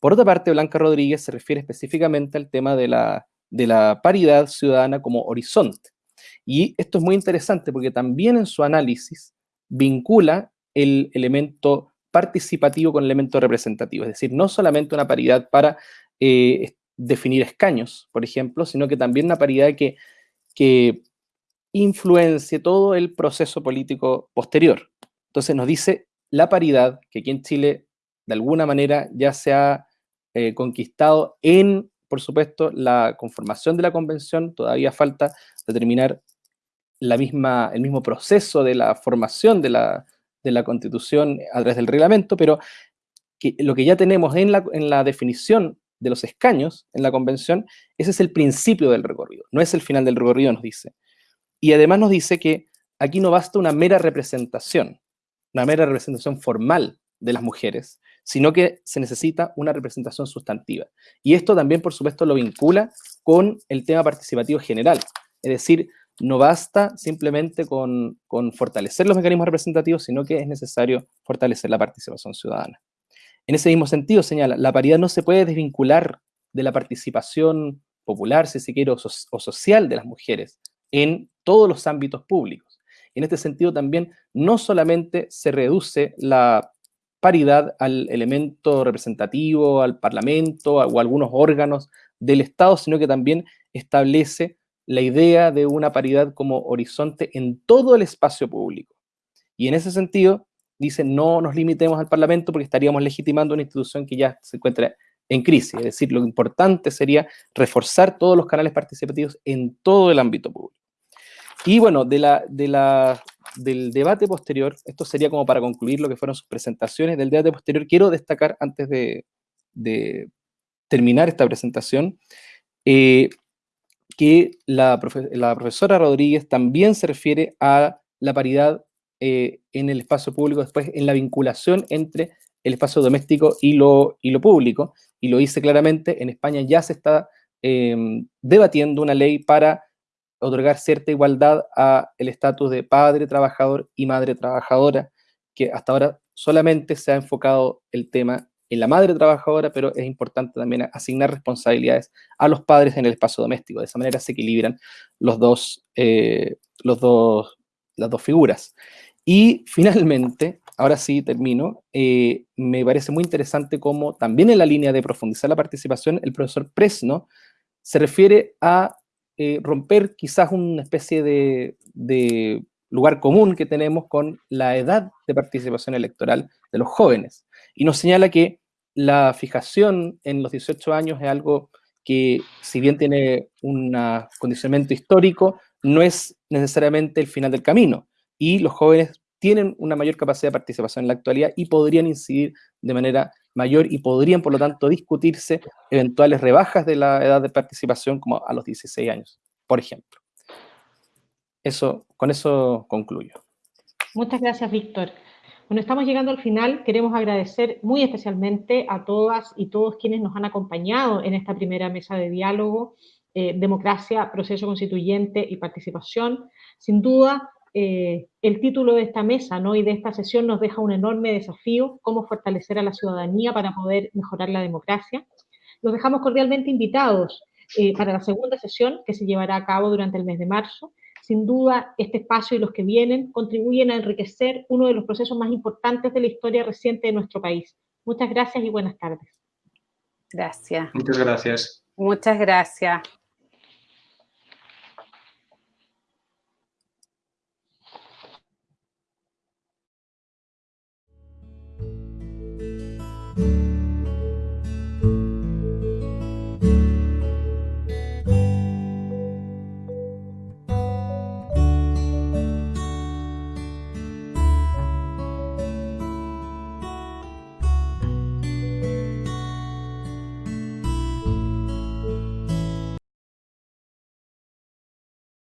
Por otra parte, Blanca Rodríguez se refiere específicamente al tema de la, de la paridad ciudadana como horizonte. Y esto es muy interesante porque también en su análisis vincula el elemento participativo con el elemento representativo, es decir, no solamente una paridad para eh, definir escaños, por ejemplo, sino que también una paridad que, que influencie todo el proceso político posterior. Entonces nos dice la paridad, que aquí en Chile de alguna manera ya se ha eh, conquistado en, por supuesto, la conformación de la convención, todavía falta determinar la misma, el mismo proceso de la formación de la, de la constitución a través del reglamento, pero lo que ya tenemos en la, en la definición de los escaños en la convención, ese es el principio del recorrido, no es el final del recorrido, nos dice. Y además nos dice que aquí no basta una mera representación, una mera representación formal de las mujeres, sino que se necesita una representación sustantiva. Y esto también, por supuesto, lo vincula con el tema participativo general. Es decir, no basta simplemente con, fortalecer los mecanismos representativos, sino que es necesario fortalecer la participación ciudadana. En ese mismo sentido, señala, la paridad no se puede desvincular de la participación popular, si se quiere, o, social de las mujeres en todos los ámbitos públicos. En este sentido también no solamente se reduce la paridad al elemento representativo, al parlamento o a algunos órganos del Estado, sino que también establece la idea de una paridad como horizonte en todo el espacio público. Y en ese sentido, dice, no nos limitemos al Parlamento porque estaríamos legitimando una institución que ya se encuentra en crisis. Es decir, lo importante sería reforzar todos los canales participativos en todo el ámbito público. Y bueno, de la, de la, del debate posterior, esto sería como para concluir lo que fueron sus presentaciones, del debate posterior quiero destacar antes de, terminar esta presentación, eh, que la, la, profesora Rodríguez también se refiere a la paridad eh, en el espacio público, después en la vinculación entre el espacio doméstico y lo, y lo público, y lo dice claramente, en España ya se está em, debatiendo una ley para otorgar cierta igualdad a el estatus de padre trabajador y madre trabajadora, que hasta ahora solamente se ha enfocado el tema en la madre trabajadora, pero es importante también asignar responsabilidades a los padres en el espacio doméstico. De esa manera se equilibran los dos, eh, los dos, las dos figuras. Y finalmente, ahora sí termino, eh, me parece muy interesante cómo también en la línea de profundizar la participación, el profesor Presno se refiere a eh, romper quizás una especie de, de lugar común que tenemos con la edad de participación electoral de los jóvenes y nos señala que la fijación en los 18 años es algo que, si bien tiene un condicionamiento histórico, no es necesariamente el final del camino. Y los jóvenes tienen una mayor capacidad de participación en la actualidad y podrían incidir de manera mayor y podrían, por lo tanto, discutirse eventuales rebajas de la edad de participación como a los 16 años, por ejemplo. Eso, con eso concluyo. Muchas gracias, Víctor. Bueno, estamos llegando al final. Queremos agradecer muy especialmente a todas y todos quienes nos han acompañado en esta primera mesa de diálogo, eh, democracia, proceso constituyente y participación. Sin duda, eh, el título de esta mesa ¿no? y de esta sesión nos deja un enorme desafío, cómo fortalecer a la ciudadanía para poder mejorar la democracia. Los dejamos cordialmente invitados eh, para la segunda sesión que se llevará a cabo durante el mes de marzo sin duda, este espacio y los que vienen contribuyen a enriquecer uno de los procesos más importantes de la historia reciente de nuestro país. Muchas gracias y buenas tardes. Gracias. Muchas gracias. Muchas gracias.